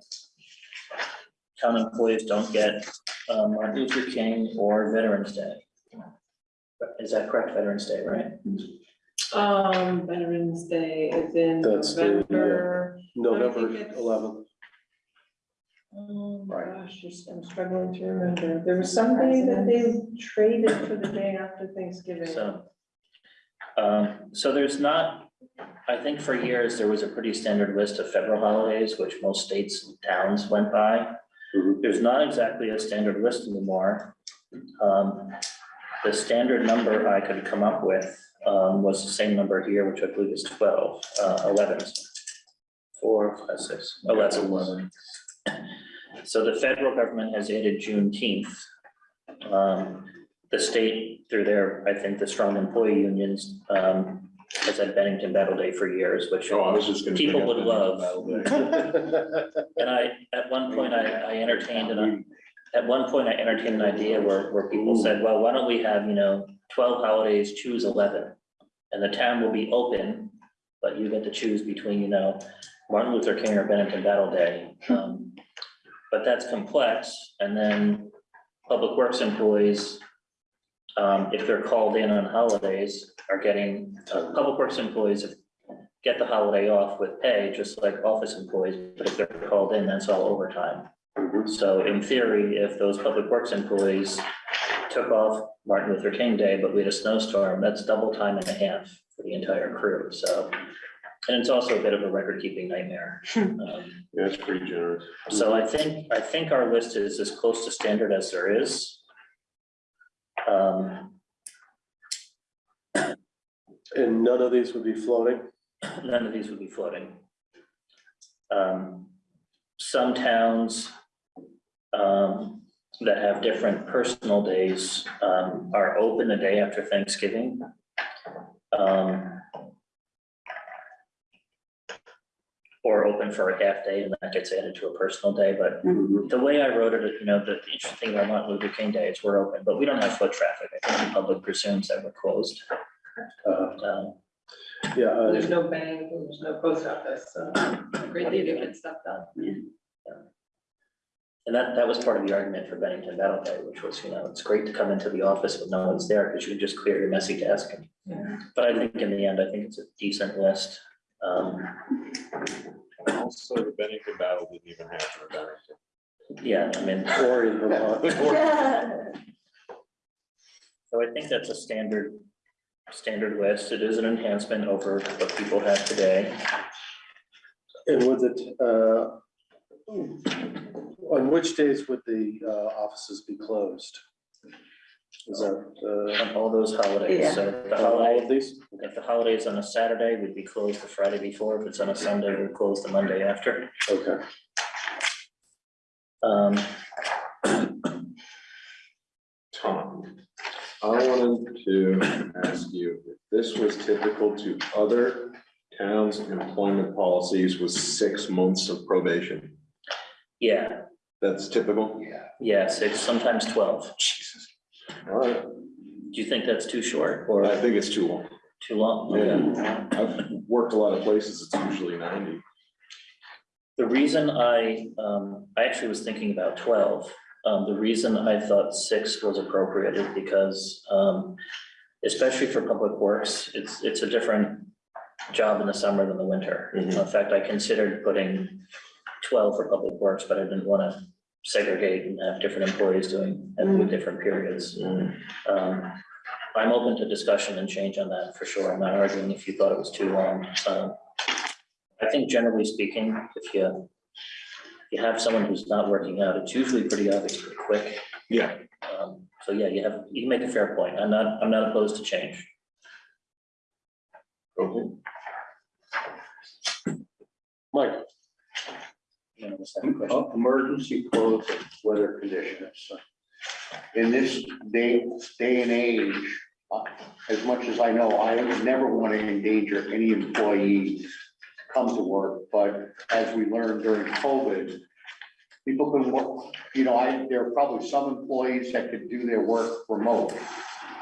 town employees don't get um, Martin Luther King or Veterans Day. Is that correct, Veterans Day, right? Um, Veterans Day is in That's the, uh, November. November it's- eleventh. Oh, Right. gosh, just, I'm struggling to remember. There was some day that they traded for the day after Thanksgiving. So, um, so there's not, I think for years, there was a pretty standard list of federal holidays, which most states and towns went by. Mhm. There's not exactly a standard list anymore. Um, the standard number I could come up with, um, was the same number here, which I believe is twelve, uh, eleven. Four, five, six, oh, that's eleven. So the federal government has added Juneteenth. Um, the state, through their, I think, the strong employee unions, um, has had Bennington Battle Day for years, which Oh, I was just gonna. bring People up would love. Battle Day. And I, at one point, I, I entertained, and at one point, I entertained an idea where, where people said, well, why don't we have, you know, twelve holidays, choose eleven? And the town will be open, but you get to choose between, you know, Martin Luther King or Bennington Battle Day. Um, But that's complex, and then Public Works employees, um, if they're called in on holidays, are getting, uh, Public Works employees get the holiday off with pay, just like office employees, but if they're called in, that's all overtime. So in theory, if those public works employees took off Martin Luther King Day, but we had a snowstorm, that's double time and a half for the entire crew, so. And it's also a bit of a record-keeping nightmare. Um, Yeah, it's pretty generous. So I think, I think our list is as close to standard as there is. Um, And none of these would be floating? none of these would be floating. Um, Some towns um, that have different personal days um, are open the day after Thanksgiving. Um, Or open for a half day and that gets added to a personal day, but the way I wrote it, you know, the interesting thing about Martin Luther King Day is we're open, but we don't have foot traffic. I think the public presumes that we're closed. Uh, Um, Yeah, uh, There's no bank, there's no post office, so great day to get stuff done. yeah And that, that was part of the argument for Bennington Battle Day, which was, you know, it's great to come into the office when no one's there, because you can just clear your messy desk. But I think in the end, I think it's a decent list. Um, Also, the Bennington battle didn't even happen in Bennington. yeah, I mean, or in Vermont. so I think that's a standard, standard list. It is an enhancement over what people have today. And would it, uh, on which days would the uh, offices be closed? Is that, uh, On all those holidays, so the on all holiday, of these? if the holiday is on a Saturday, we'd be closed the Friday before. If it's on a Sunday, we're closed the Monday after. Okay. Um, Tom, I wanted to ask you, if this was typical to other towns' employment policies was six months of probation. yeah, That's typical? Yeah. yeah, six, sometimes twelve. Jesus. All right, Do you think that's too short or I think it's too long. too long? Yeah, I've worked a lot of places, it's usually ninety. The reason I, um, I actually was thinking about twelve. Um, the reason I thought six was appropriate is because, um, especially for public works, it's, it's a different job in the summer than the winter. Mhm. In fact, I considered putting twelve for public works, but I didn't want to segregate and have different employees doing at with different periods. Um, I'm open to discussion and change on that for sure. I'm not arguing if you thought it was too long. Um, I think generally speaking, if you, if you have someone who's not working out, it's usually pretty obvious, pretty quick. Yeah. Um, So yeah, you have, you can make a fair point. I'm not, I'm not opposed to change. Okay. Mike? Question. Emergency close weather conditions. In this day, day and age, uh, as much as I know, I would never want to endanger any employee to come to work, but as we learned during COVID, people can work, you know, I, there are probably some employees that could do their work remote.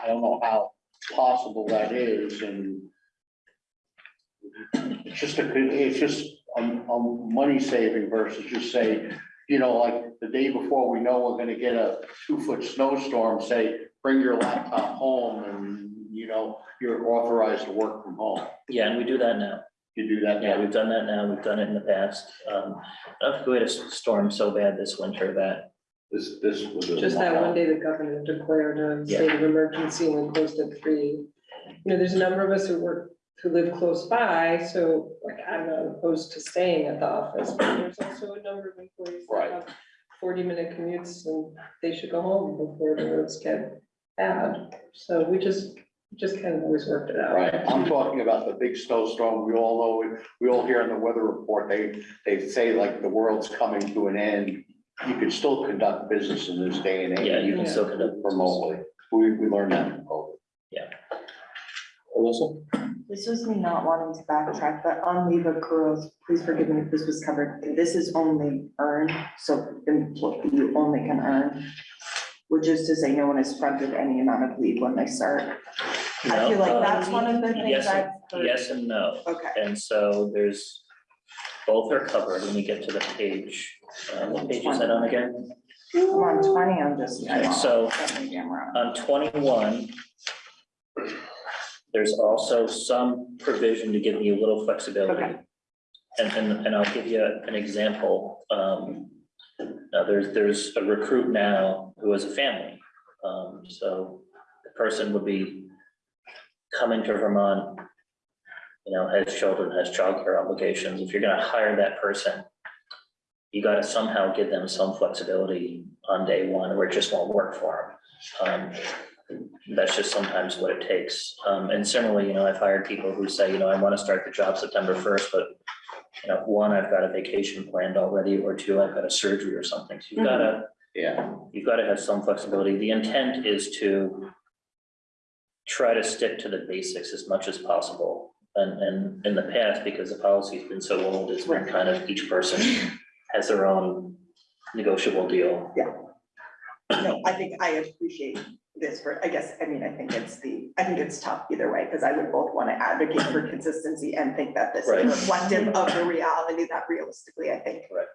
I don't know how possible that is, and it's just a, it's just a, a money saving versus just say, you know, like the day before we know we're gonna get a two foot snowstorm, say, bring your laptop home and, you know, you're authorized to work from home. Yeah, and we do that now. You do that Yeah, now? we've done that now. We've done it in the past. Um, I don't think we had a s- storm so bad this winter that, This, this was. a- Just that one day the governor declared a state of emergency and closed at three. You know, there's a number of us who work, who live close by, so like I'm not opposed to staying at the office, but there's also a number of employees Right. that have forty minute commutes and they should go home before the roads get bad. So we just, just kind of always worked it out. Right, I'm talking about the big snowstorm. We all know, we all hear in the weather report, they, they say like the world's coming to an end. You can still conduct business in this day and age. yeah, you can Yeah. still conduct. Remotely. We, we learned that from COVID. Alyssa? This was me not wanting to backtrack, but on leave accruals, please forgive me if this was covered. This is only earned, so you only can earn. Which is to say, no one is fronted any amount of leave when they start. I feel like that's one of the things yes, I've heard. Yes and no. Okay, And so there's, both are covered when we get to the page. Uh, what page is that on again? I'm on twenty, I'm just. Okay, so- Maybe I'm wrong. On twenty-one, there's also some provision to give you a little flexibility. Okay. And, and, and I'll give you an example. Um, now there's, there's a recruit now who has a family. Um, so the person would be coming to Vermont, you know, has children, has childcare obligations. If you're gonna hire that person, you gotta somehow give them some flexibility on day one, or it just won't work for them. Um, that's just sometimes what it takes. Um, and similarly, you know, I've hired people who say, you know, I want to start the job September first, but you know, one, I've got a vacation planned already, or two, I've got a surgery or something. So you've gotta, Yeah, you've gotta have some flexibility. The intent is to try to stick to the basics as much as possible. And, and in the past, because the policy's been so old, it's been kind of each person has their own negotiable deal. Yeah. No, I think I appreciate this for, I guess, I mean, I think it's the, I think it's tough either way, because I would both want to advocate for consistency and think that this Right. is reflective of the reality that realistically, I think. Right.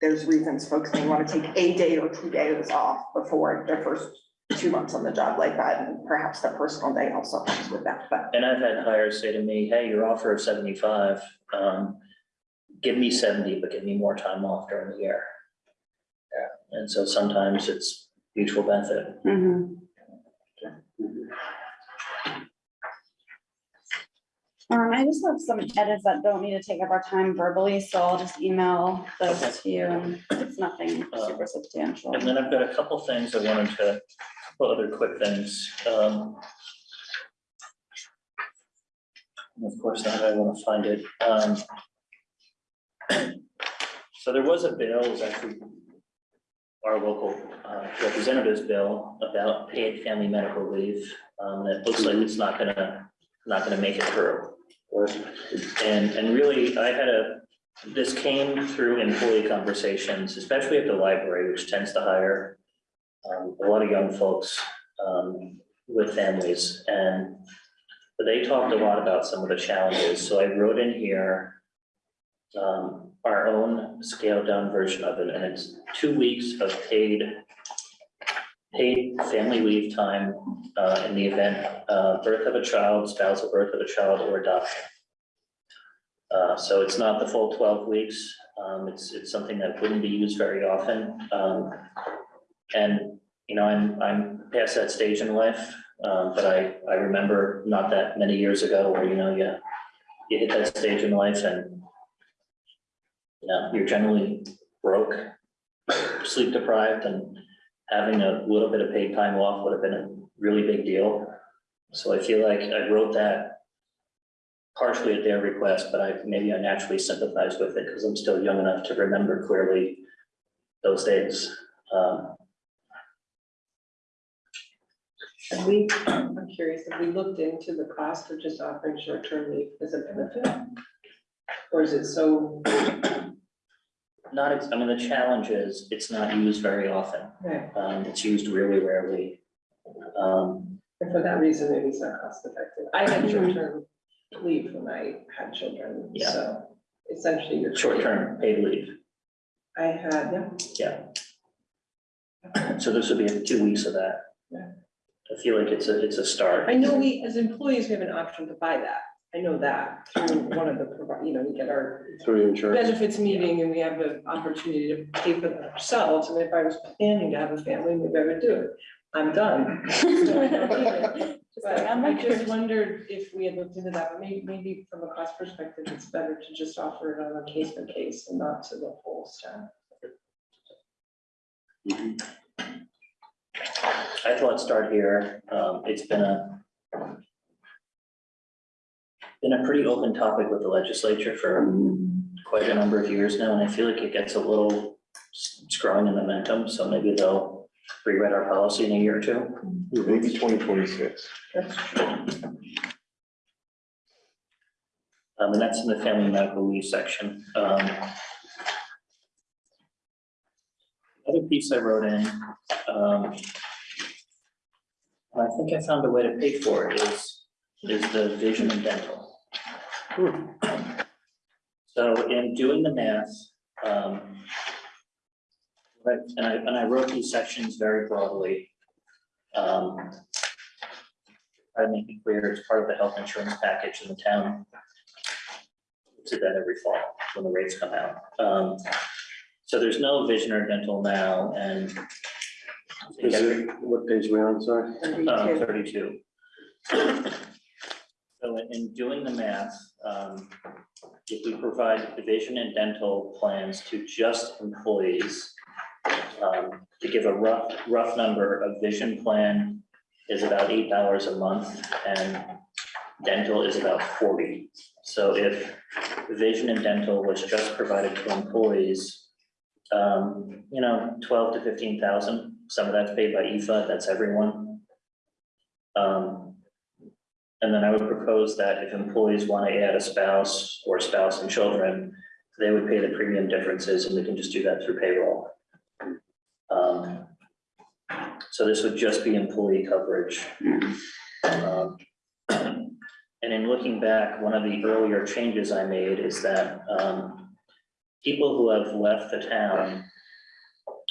There's reasons folks may want to take a day or two days off before their first two months on the job like that, and perhaps the personal day also comes with that, but. And I've had hires say to me, hey, your offer of seventy-five, um, give me seventy, but give me more time off during the year. Yeah, and so sometimes it's mutual benefit. Mhm. Um, I just have some edits that don't need to take up our time verbally, so I'll just email those to you, and it's nothing super substantial. And then I've got a couple things I wanted to, couple other quick things. Um, and Of course, now I want to find it. Um, So there was a bill, it was actually our local uh, representative's bill about paid family medical leave. Um, it looks like it's not gonna, not gonna make it through. And, and really, I had a, this came through employee conversations, especially at the library, which tends to hire um, a lot of young folks, um, with families, and they talked a lot about some of the challenges, so I wrote in here um, our own scaled down version of it, and it's two weeks of paid paid family leave time, uh, in the event, uh, birth of a child, spousal birth of a child, or adoption. Uh, so it's not the full twelve weeks, um, it's, it's something that wouldn't be used very often, um, and, you know, I'm, I'm past that stage in life, um, but I, I remember not that many years ago where, you know, you, you hit that stage in life and you know, you're generally broke, sleep deprived, and having a little bit of paid time off would have been a really big deal. So I feel like I wrote that partially at their request, but I, maybe I naturally sympathize with it because I'm still young enough to remember clearly those days. Um, Have we, I'm curious, have we looked into the cost of just offering short-term leave as a benefit? Or is it so, Not, ex- I mean, the challenge is, it's not used very often. right, Um, it's used really rarely. Um, and for that reason, it's not cost effective. I had short-term leave when I had children, Yeah. so essentially you're. Short-term paid leave, I had, yeah, so this would be two weeks of that. Yeah. I feel like it's a, it's a start. I know we, as employees, we have an option to buy that. I know that through one of the, provi- you know, we get our Through your insurance. benefits meeting and we have an opportunity to pay for that ourselves. And if I was planning to have a family, maybe I would do it. I'm done. So I don't need it. Just But I just wondered if we had looked into that, but maybe, maybe from a cost perspective, it's better to just offer it on a case by case and not to the whole staff. I thought start here, um, it's been a been a pretty open topic with the legislature for quite a number of years now, and I feel like it gets a little s- it's growing in momentum, so maybe they'll rewrite our policy in a year or two. Maybe twenty twenty-six. That's true. Um, and that's in the family medical leave section. Um. Other piece I wrote in, um. I think I found a way to pay for it is, is the vision and dental. So in doing the math, um. Right, and I, and I wrote these sections very broadly. Um. I make it clear it's part of the health insurance package in the town to that every fall when the rates come out. Um, so there's no vision or dental now and Is it, what page are we on, sorry? uh, thirty-two. So in- in doing the math, um, if we provide vision and dental plans to just employees, um, to give a rough, rough number, a vision plan is about eight dollars a month and dental is about forty. So if vision and dental was just provided to employees, um, you know, twelve to fifteen thousand, some of that's paid by EFA, that's everyone. Um, and then I would propose that if employees want to add a spouse or spouse and children, they would pay the premium differences and we can just do that through payroll. Um, so this would just be employee coverage. Um, And in looking back, one of the earlier changes I made is that, um, people who have left the town,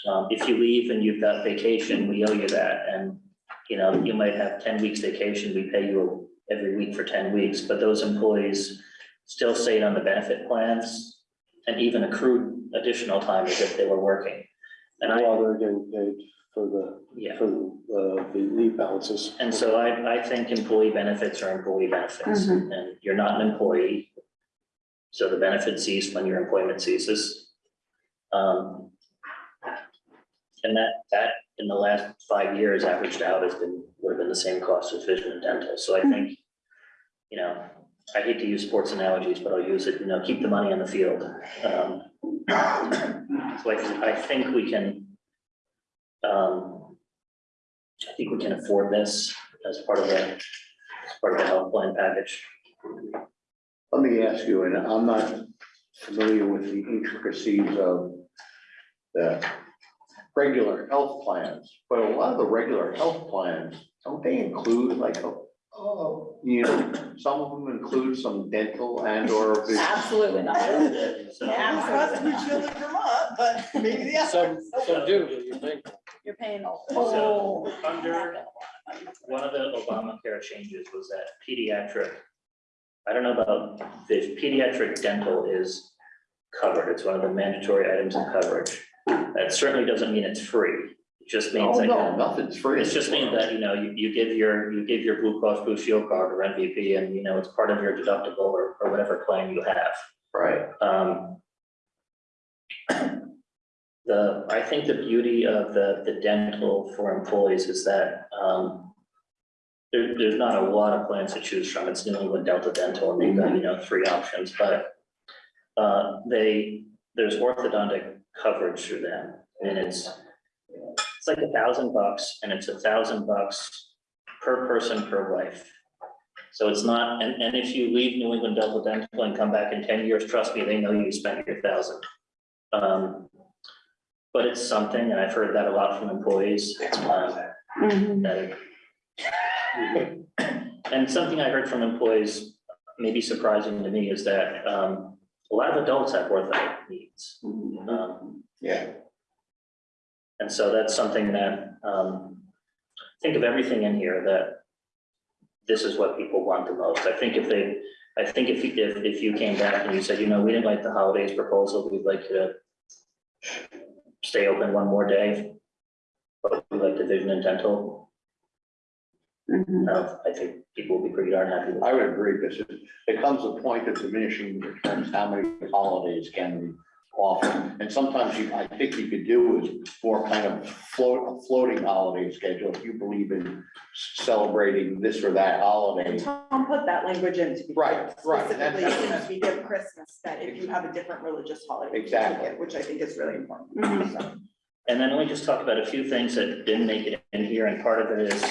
um, if you leave and you've got vacation, we owe you that, and, you know, you might have ten weeks vacation, we pay you every week for ten weeks, but those employees still stayed on the benefit plans and even accrued additional time as if they were working. And I, While they're getting paid for the, yeah, for uh, the leave balances. and so I, I think employee benefits are employee benefits, Mhm. and you're not an employee. So the benefit cease when your employment ceases. Um, And that, that in the last five years averaged out has been, would have been the same cost as vision and dental, so I think, you know, I hate to use sports analogies, but I'll use it, you know, keep the money on the field. Um, So I, I think we can, um, I think we can afford this as part of the, as part of the health plan package. Let me ask you, and I'm not familiar with the intricacies of the regular health plans, but a lot of the regular health plans, don't they include like, a- oh, you know, some of them include some dental and or vision? Absolutely not. So- Absolutely. Vermont, but maybe the Some, some do, but you think. You're paying a So, whole. under- One of the Obamacare changes was that pediatric, I don't know about this, pediatric dental is covered. It's one of the mandatory items of coverage. That certainly doesn't mean it's free. Just means Oh, that. no, nothing's free. It just means that, you know, you, you give your, you give your Blue Cross Blue Shield card or MVP and, you know, it's part of your deductible or, or whatever claim you have. Right, Um. The, I think the beauty of the, the dental for employees is that, um. There, there's not a lot of plans to choose from, it's New England Delta Dental, and they've got, you know, three options, but. Uh, they, there's orthodontic coverage through them, and it's. It's like a thousand bucks, and it's a thousand bucks per person per life. So it's not, and, and if you leave New England Delta Dental and come back in ten years, trust me, they know you spent your thousand. Um, but it's something, and I've heard that a lot from employees, um, Mhm. that. And something I heard from employees, maybe surprising to me is that, um, a lot of adults have ortho needs. Um, Yeah, And so that's something that, um, think of everything in here that this is what people want the most. I think if they, I think if, you- if, if you came back and you said, you know, we didn't like the holidays proposal, we'd like you to stay open one more day, but we like the vision and dental, Mhm. uh, I think people will be pretty darn happy with I would agree, because it becomes a point of diminishing returns, how many holidays can we offer? And sometimes you, I think you could do is more kind of float, a floating holiday schedule, if you believe in celebrating this or that holiday. And Tom put that language in to be. Right, right. Specifically, since we give Christmas, that if you have a different religious holiday. you can take it, Which I think is really important. Mhm. So, And then let me just talk about a few things that didn't make it in here, and part of it is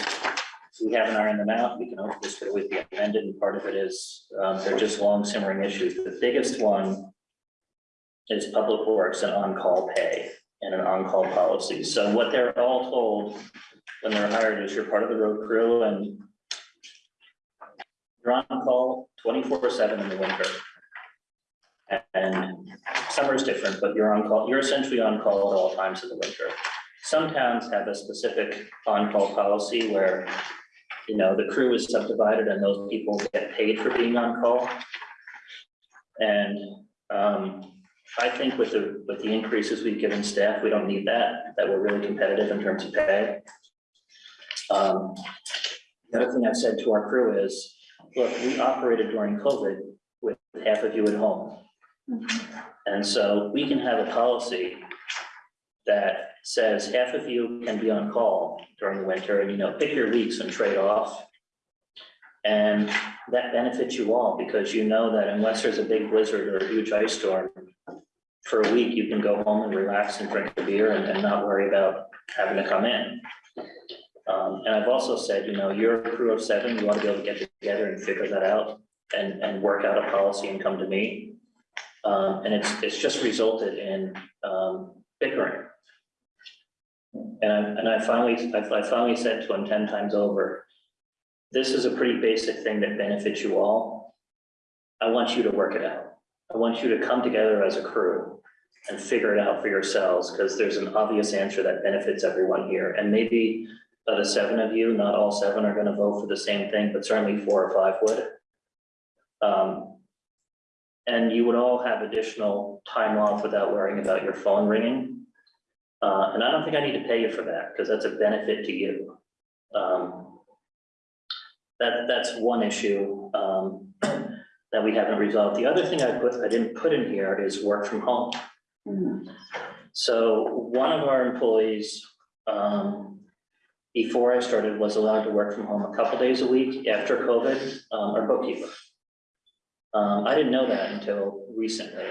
we haven't ironed them out, we can always, this could always be amended, and part of it is, um, they're just long simmering issues. The biggest one is public works and on-call pay and an on-call policy. So what they're all told when they're hired is you're part of the road crew and you're on call twenty-four seven in the winter. And summer is different, but you're on call, you're essentially on call at all times of the winter. Some towns have a specific on-call policy where, you know, the crew is subdivided and those people get paid for being on call. And, um, I think with the, with the increases we've given staff, we don't need that, that we're really competitive in terms of pay. Um, the other thing I've said to our crew is, look, we operated during COVID with half of you at home. And so we can have a policy that says half of you can be on call during the winter and, you know, pick your weeks and trade off. And that benefits you all because you know that unless there's a big blizzard or a huge ice storm, for a week, you can go home and relax and drink a beer and, and not worry about having to come in. Um, and I've also said, you know, you're a crew of seven, you want to be able to get together and figure that out and, and work out a policy and come to me. Um, and it's, it's just resulted in, um, bickering. And I, and I finally, I I finally said to him ten times over, this is a pretty basic thing that benefits you all. I want you to work it out. I want you to come together as a crew and figure it out for yourselves, because there's an obvious answer that benefits everyone here. And maybe the seven of you, not all seven are gonna vote for the same thing, but certainly four or five would. Um, and you would all have additional time off without worrying about your phone ringing. Uh, and I don't think I need to pay you for that, because that's a benefit to you. Um, that, that's one issue, um, that we haven't resolved. The other thing I put, I didn't put in here is work from home. Mhm. So one of our employees, um, before I started, was allowed to work from home a couple days a week after COVID, um, our bookkeeper. Um, I didn't know that until recently.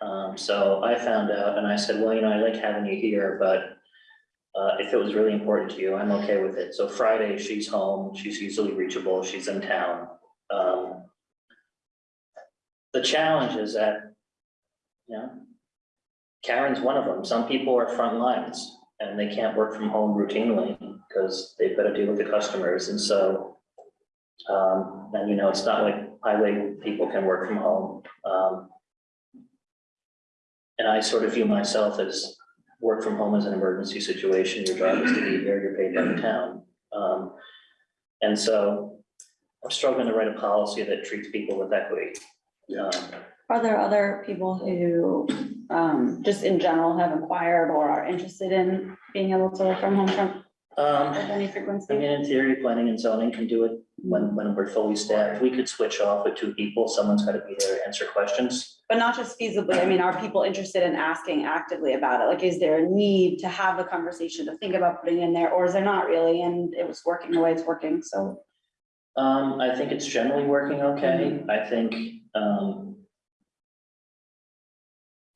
Um, so I found out and I said, well, you know, I like having you here, but uh, if it was really important to you, I'm okay with it. So Friday, she's home, she's easily reachable, she's in town. Um, the challenge is that, you know, Karen's one of them. Some people are front lines and they can't work from home routinely because they've got to deal with the customers. And so, um, and you know, it's not like highway people can work from home. Um, and I sort of view myself as work from home as an emergency situation. Your job is to be here, you're paid by the town. Um, and so I'm struggling to write a policy that treats people with equity. Um, Are there other people who, um, just in general have inquired or are interested in being able to work from home from, Um, with any I mean, in theory, planning and zoning can do it when, when we're fully staffed. We could switch off with two people. Someone's got to be there to answer questions. But not just feasibly, I mean, are people interested in asking actively about it? Like, is there a need to have a conversation to think about putting in there, or is there not really? And it was working the way it's working, so. Um, I think it's generally working okay. I think, um,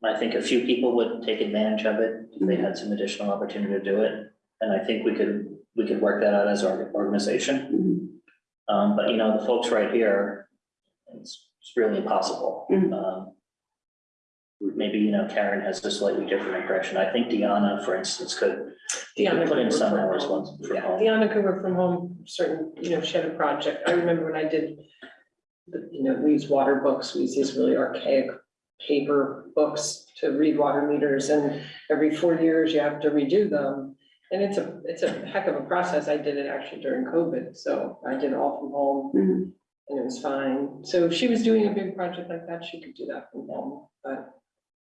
I think a few people would take advantage of it. if They had some additional opportunity to do it. And I think we could, we could work that out as our organization. Um, but you know, the folks right here, it's, it's really impossible. Mhm. Um, Maybe, you know, Karen has a slightly different impression. I think Deanna, for instance, could Deanna put in some from hours once from Yeah, home. Deanna could work from home, certain, you know, she had a project. I remember when I did you know, we use water books, we use these really archaic paper books to read water meters, and every four years you have to redo them. And it's a, it's a heck of a process. I did it actually during COVID, so I did it all from home Mhm. and it was fine. So if she was doing a big project like that, she could do that from home, but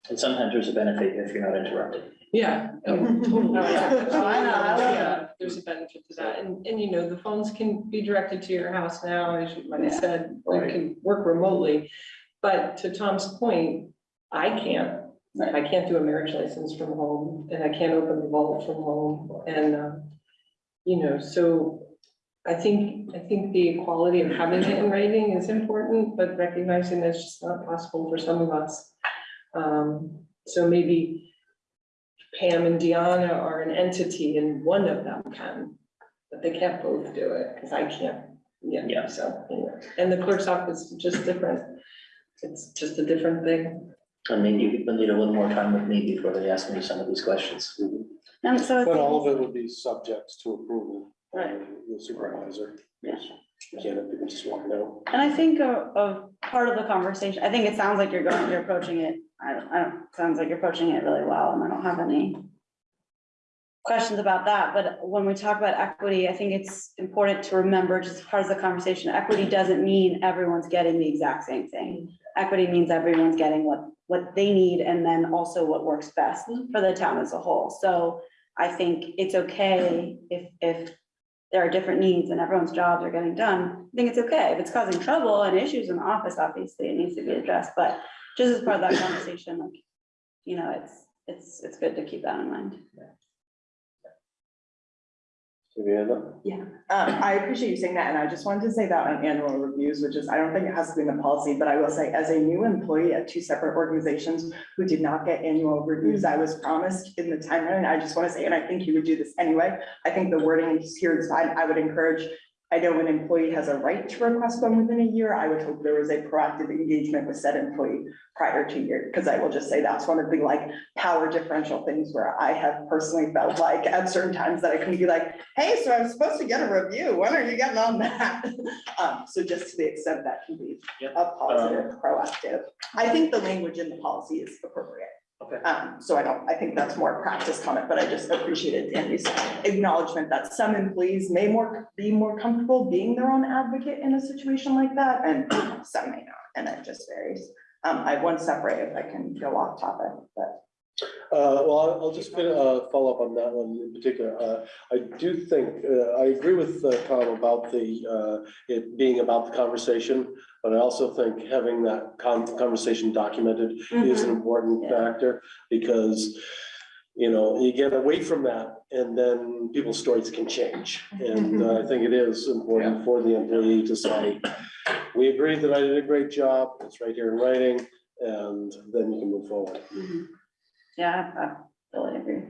And sometimes there's a benefit if you're not interrupted. yeah. oh, totally. Oh, yeah. Oh, I know, I love Yeah, There's a benefit to that. And, and you know, the phones can be directed to your house now, as you might have said, you Right. can work remotely. But to Tom's point, I can't, I can't do a marriage license from home and I can't open the vault from home and, um, you know, so I think, I think the quality of having it in writing is important, but recognizing that's just not possible for some of us. Um, so maybe Pam and Deanna are an entity and one of them can, but they can't both do it, because I can't, yeah, Yeah. so, anyway. And the clerk's office is just different. It's just a different thing. I mean, you would need a little more time with me before they ask me some of these questions. And so. But all of it would be subject to approval by Right. the supervisor. Yeah. You can't have people just walk out. And I think a, a part of the conversation, I think it sounds like you're going, you're approaching it, I don't, I don't, sounds like you're approaching it really well, and I don't have any questions about that, but when we talk about equity, I think it's important to remember, just as part of the conversation, equity doesn't mean everyone's getting the exact same thing. Equity means everyone's getting what, what they need, and then also what works best mm-hmm. for the town as a whole. So I think it's okay if, if there are different needs and everyone's jobs are getting done, I think it's okay. If it's causing trouble and issues in the office, obviously it needs to be addressed, but just as part of that conversation, like, you know, it's, it's, it's good to keep that in mind. Savannah? Um, I appreciate you saying that, and I just wanted to say that on annual reviews, which is, I don't think it has to be in the policy, but I will say, as a new employee at two separate organizations who did not get annual reviews, I was promised in the timeline, I just want to say, and I think you would do this anyway, I think the wording is here is fine, I would encourage, I know an employee has a right to request one within a year, I would hope there was a proactive engagement with said employee prior to year, because I will just say that's one of the like power differential things where I have personally felt like at certain times that I can be like, hey, so I'm supposed to get a review, when are you getting on that? Um, so just to the extent that can be Yep. a positive, proactive. I think the language in the policy is appropriate. Okay. Um, so I don't, I think that's more practice comment, but I just appreciated Danny's acknowledgement that some employees may more, be more comfortable being their own advocate in a situation like that, and some may not, and it just varies. Um, I have one separate if I can go off topic, but. Uh, well, I'll- just uh, follow up on that one in particular. Uh, I do think, uh, I agree with uh, Tom about the, it being about the conversation, but I also think having that con- conversation documented is an important Yeah. factor because, you know, you get away from that and then people's stories can change. And uh, I think it is important for the employee to say, we agreed that I did a great job, it's right here in writing, and then you can move forward. Mhm. Yeah, I totally agree.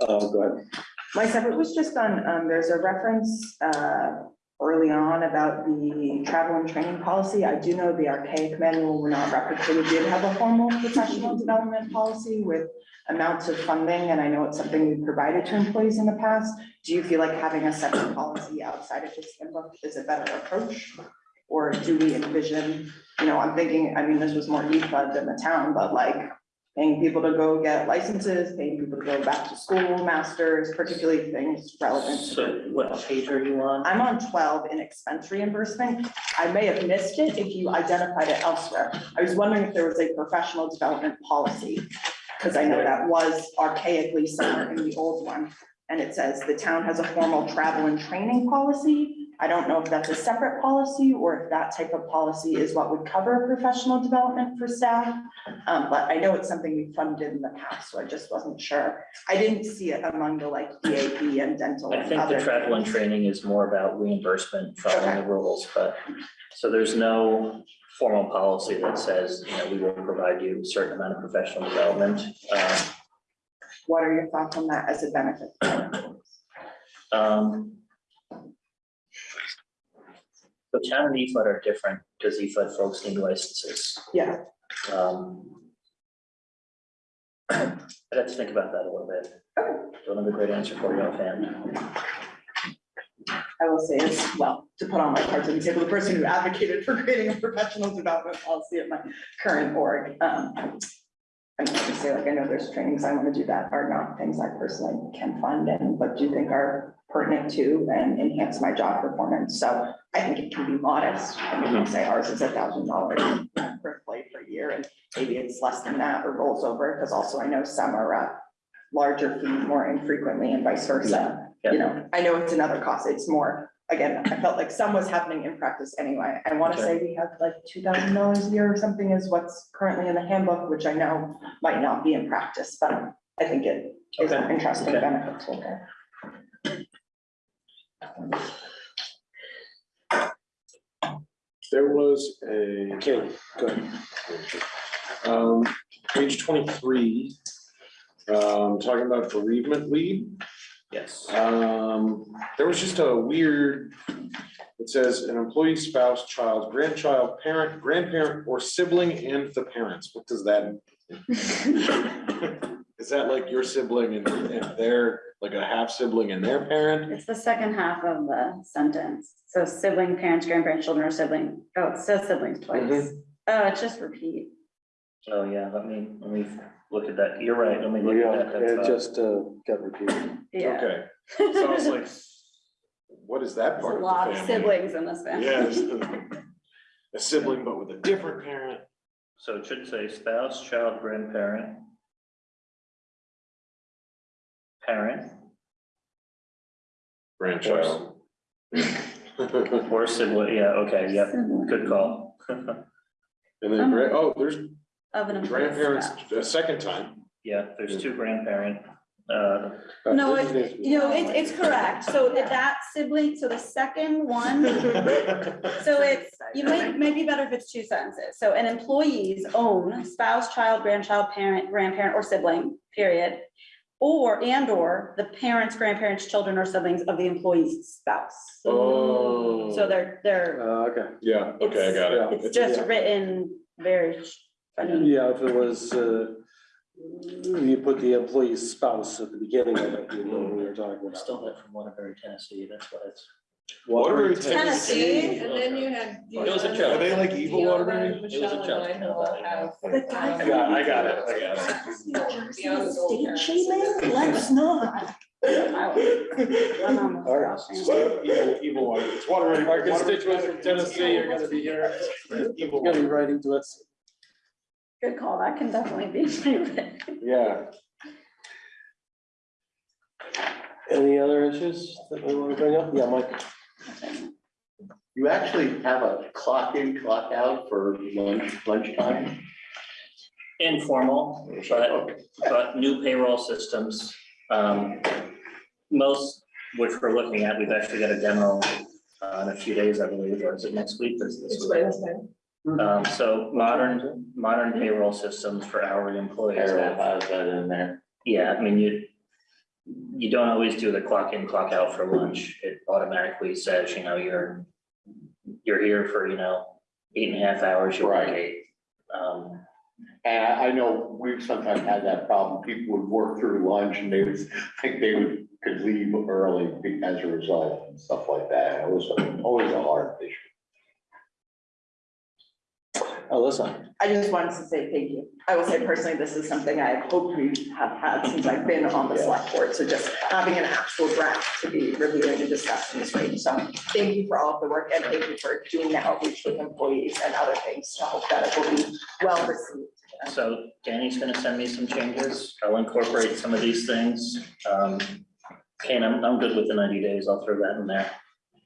Uh, go ahead. My separate was just on, um, there's a reference, uh, early on about the travel and training policy. I do know the archaic manual we're not referencing, we did have a formal professional development policy with amounts of funding, and I know it's something we've provided to employees in the past. Do you feel like having a separate policy outside of this handbook is a better approach? Or do we envision, you know, I'm thinking, I mean, this was more EFA than the town, but like paying people to go get licenses, paying people to go back to school, masters, particularly things relevant. to So what page are you on? I'm on twelve in expense reimbursement. I may have missed it if you identified it elsewhere. I was wondering if there was a professional development policy. Because I know that was archaically somewhere in the old one. And it says the town has a formal travel and training policy. I don't know if that's a separate policy or if that type of policy is what would cover professional development for staff. Um, but I know it's something we funded in the past, so I just wasn't sure. I didn't see it among the like EAP and dental I think the travel and training is more about reimbursement following the rules, but, so there's no formal policy that says, you know, we will provide you a certain amount of professional development. Um, What are your thoughts on that as a benefit? Um. The town and E EFUD are different because EFUD folks need licenses. Yeah, Um. I'd have to think about that a little bit. Don't have a great answer for you offhand. I will say as well, to put on my cards on the table, the person who advocated for creating a professional development policy at my current org. um, I'm gonna say like, I know there's trainings I want to do that are not things I personally can fund and, but do think are pertinent to and enhance my job performance. So I think it can be modest. I mean, I'll say ours is a thousand dollars per play per year and maybe it's less than that or rolls over, because also I know some are uh, larger fee more infrequently and vice versa. Yeah. You know, I know it's another cost. It's more, again, I felt like some was happening in practice anyway. I want to say we have like two thousand dollars a year or something is what's currently in the handbook, which I know might not be in practice, but I think it is an interesting Okay. benefit to look at. There was a. Okay, good. Um, page twenty-three, um, talking about bereavement leave. Yes. Um, there was just a weird, it says an employee, spouse, child, grandchild, parent, grandparent, or sibling and the parents. What does that? mean? Is that like your sibling and, and their, like a half sibling and their parent? It's the second half of the sentence. So sibling, parents, grandparents, children, or sibling. Oh, it says siblings twice. Mhm. Oh, it's just repeat. Oh, yeah, let me, let me look at that. You're right, let me look Yeah, at that. it That's, uh, just uh, got repeated. Yeah. Okay, so I was like, what is that There's part a of lot the of family? siblings in this family. Yeah. A sibling, but with a different parent. So it should say spouse, child, grandparent. Parent Grandchild. or sibling, yeah, okay, yep, good call. And then, gra- oh, there's Of an employee's grandparents spouse. a second time. Yeah, there's two grandparent, uh, Uh, No, this it, is- you know, it's, it's correct. So that- that sibling, so the second one, so it's, you might, might be better if it's two sentences. So an employee's own spouse, child, grandchild, parent, grandparent, or sibling, period. Or, and or the parents, grandparents, children, or siblings of the employee's spouse. Oh. So they're, they're, Uh, okay, Yeah, okay, I got it. it's just yeah. written very funny. Yeah, if it was, uh, you put the employee's spouse at the beginning of it, you know, what we were talking I about. stole that from Waterbury, Tennessee, that's why it's. Waterbury, Tennessee. And then you had. It was a joke. Are they like evil Waterbury? It was a Michelle and joke, I no, will have. The guy um, I got- I got it, I got it. Beyond the gold parents. Let's not. I'm on the All right. screen. Evil, evil water. It's Waterbury. Our constituents from Tennessee are gonna be here, Evil gonna be water. writing to us. Good call, that can definitely be rewritten. Yeah, Any other issues that we want to bring up? Yeah, Mike. You actually have a clock in, clock out for lunch, lunchtime? Informal, but, but new payroll systems. Um, most, which we're looking at, we've actually got a demo uh, in a few days, I believe, or is it next week? This- this It's week? Wednesday. Um, so modern, modern payroll systems for hourly employees. Payroll has that in there. Yeah, I mean, you, you don't always do the clock in, clock out for lunch. It automatically says, you know, you're, you're here for, you know, eight and a half hours, you work Right. eight. Um, And I, I know we've sometimes had that problem. People would work through lunch and they would think they would, could leave early be- as a result and stuff like that. It was always a hard issue. Alyssa. I just wanted to say thank you. I will say personally, this is something I hope we have had since I've been on the select board. So just having an actual draft to be reviewing and discussing is great. So thank you for all of the work and thank you for doing the outreach with employees and other things. to hope that it will be well received. So Danny's gonna send me some changes. I'll incorporate some of these things. Um, Kane, I'm, I'm good with the ninety days. I'll throw that in there.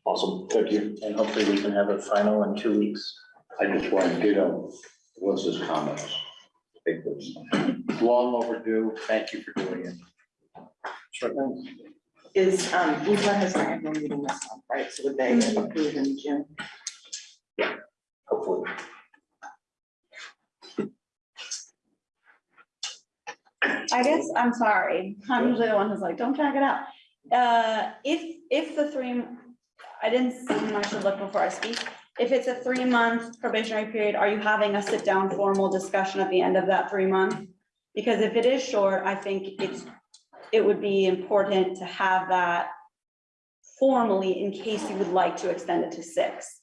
awesome, thank you. And hopefully we can have a final in two weeks. I just wanted to get on Melissa's comments. I think it's long overdue. Thank you for doing it. Sure thing. Is, um, Utah has their annual meeting this month, right? So would they approve in June? Hopefully. I guess, I'm sorry, I'm usually the one who's like, don't drag it out. Uh, if, if the three, I didn't see, I should look before I speak. If it's a three-month probationary period, are you having a sit-down formal discussion at the end of that three month? Because if it is short, I think it's, it would be important to have that formally in case you would like to extend it to six.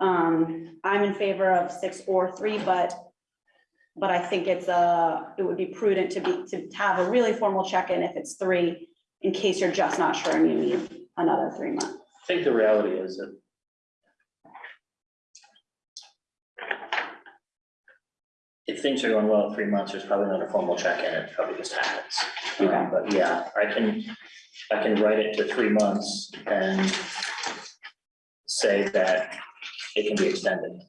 Um, I'm in favor of six or three, but, but I think it's a it would be prudent to be, to have a really formal check-in if it's three, in case you're just not sure and you need another three months. I think the reality is that if things are going well in three months, there's probably not a formal check-in, it probably just happens. Um, But yeah, I can, I can write it to three months and say that it can be extended.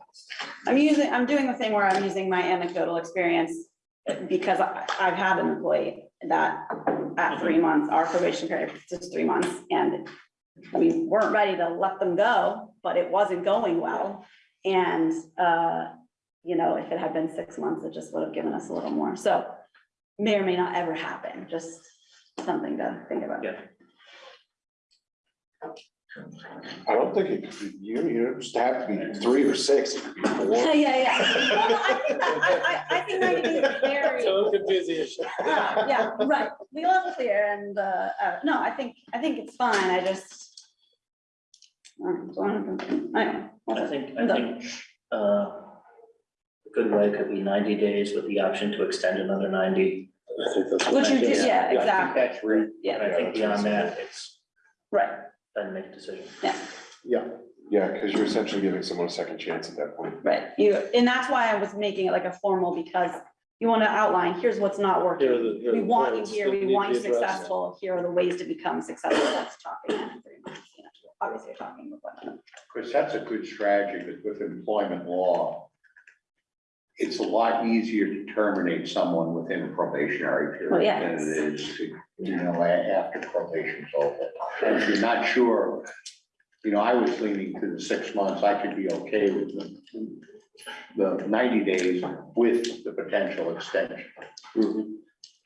I'm using, I'm doing the thing where I'm using my anecdotal experience because I, I've had an employee that at three months, our probation period is just three months and we weren't ready to let them go, but it wasn't going well. And, uh, you know, if it had been six months, it just would have given us a little more. So may or may not ever happen, just something to think about. Yeah. I don't think it, could be- you, you just have to be three or six, it could be Yeah, four. yeah, yeah. Well, no, I think that, I, I, I think ninety days is very. So confusing. Uh, Yeah, right, we love it there and, uh, uh, no, I think, I think it's fine, I just. um, I don't know. I don't know. I think, I think, uh, a good way could be ninety days with the option to extend another ninety. I think that's. Which you do, Yeah, yeah, I think exactly, That's real. yeah, I think beyond that, it's, right, then make a decision. Yeah, Yeah, Yeah, because you're essentially giving someone a second chance at that point. right, you, and that's why I was making it like a formal, because you wanna outline, here's what's not working. the- here are We want you here, we want to you be successful, here are the ways to become successful, that's talking in three months, you know, obviously you're talking with one another. Chris, that's a good strategy, but with employment law, it's a lot easier to terminate someone within a probationary Well, period yeah, than it is to, you know, a- after probation's over. And if you're not sure, you know, I was leaning to the six months, I could be okay with the, the ninety days with the potential extension. Mhm.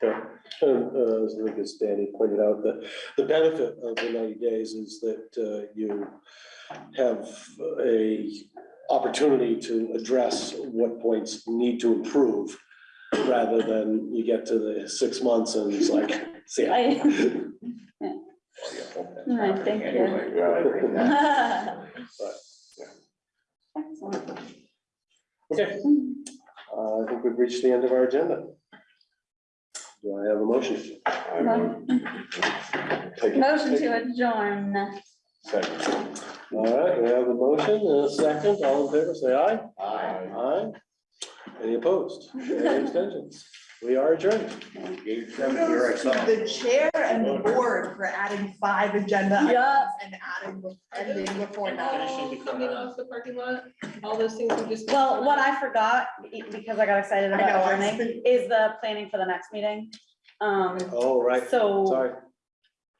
Yeah, and, uh, as I think as Danny pointed out, the, the benefit of the ninety days is that, uh, you have a opportunity to address what points need to improve, rather than you get to the six months and it's like, see. ya. I- Well, you hope that's All right, thank you. but I think Excellent. Okay, uh, I think we've reached the end of our agenda. Do I have a motion? I take it- Motion take to it adjourn. Second. All right, we have a motion and a second, all in favor, say aye. Aye. Aye. Any opposed? Any abstentions? We are adjourned. Gave them here I Kudos saw. the chair and the board for adding five agenda Yeah. items and adding, bef- ending before And nine. all coming off the parking lot, all those things we just. Well, what I forgot, be- because I got excited I know, about I adjourning, is the planning for the next meeting. Um, Oh, right, so sorry.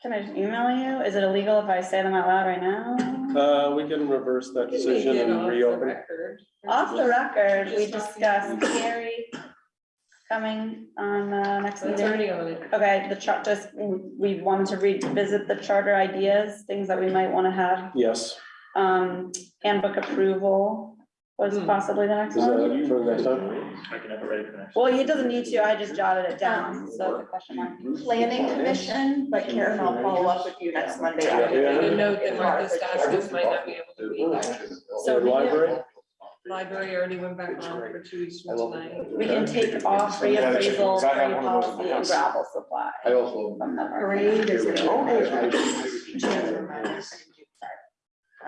can I just email you? Is it illegal if I say them out loud right now? Uh, we can reverse that We can make decision and reopen. record. Off the record, we Just discussed Gary coming on, the next That's meeting. already on it. Okay, the chart, just, we wanted to revisit the charter ideas, things that we might wanna have. Yes, Um, handbook approval was Hmm. possibly the next is one. that for next time? I can have it ready for next. Well, he doesn't need to, I just jotted it down, so the question mark. Planning commission, but Karen, I'll follow up with you next Monday. Yeah, yeah. And a note that Martha Staskis might not be able to be there. So The we- library? Library already went back on for two weeks from tonight. We can take off Yeah, that's- reappraisal, I have trade one of those in my policy and house. gravel supply. I also. From the Parade is.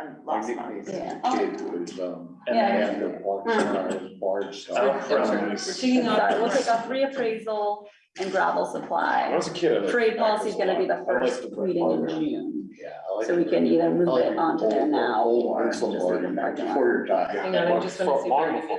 Yes. On My last nickname month. as Yeah. a kid was, um, And Yeah. after Bart Starr's, Bart Starr. I'm sorry, we're taking off. Sorry, we'll take off reappraisal and gravel When I supply. was a kid. I liked Trade that policy is gonna be the I liked first the reading in Bart. June, Yeah. I like so we it. can either I move like it onto there old- now old or Barnes just leave it in back parking lot. Before your time. Hang on, I just want to see if they're Long gonna before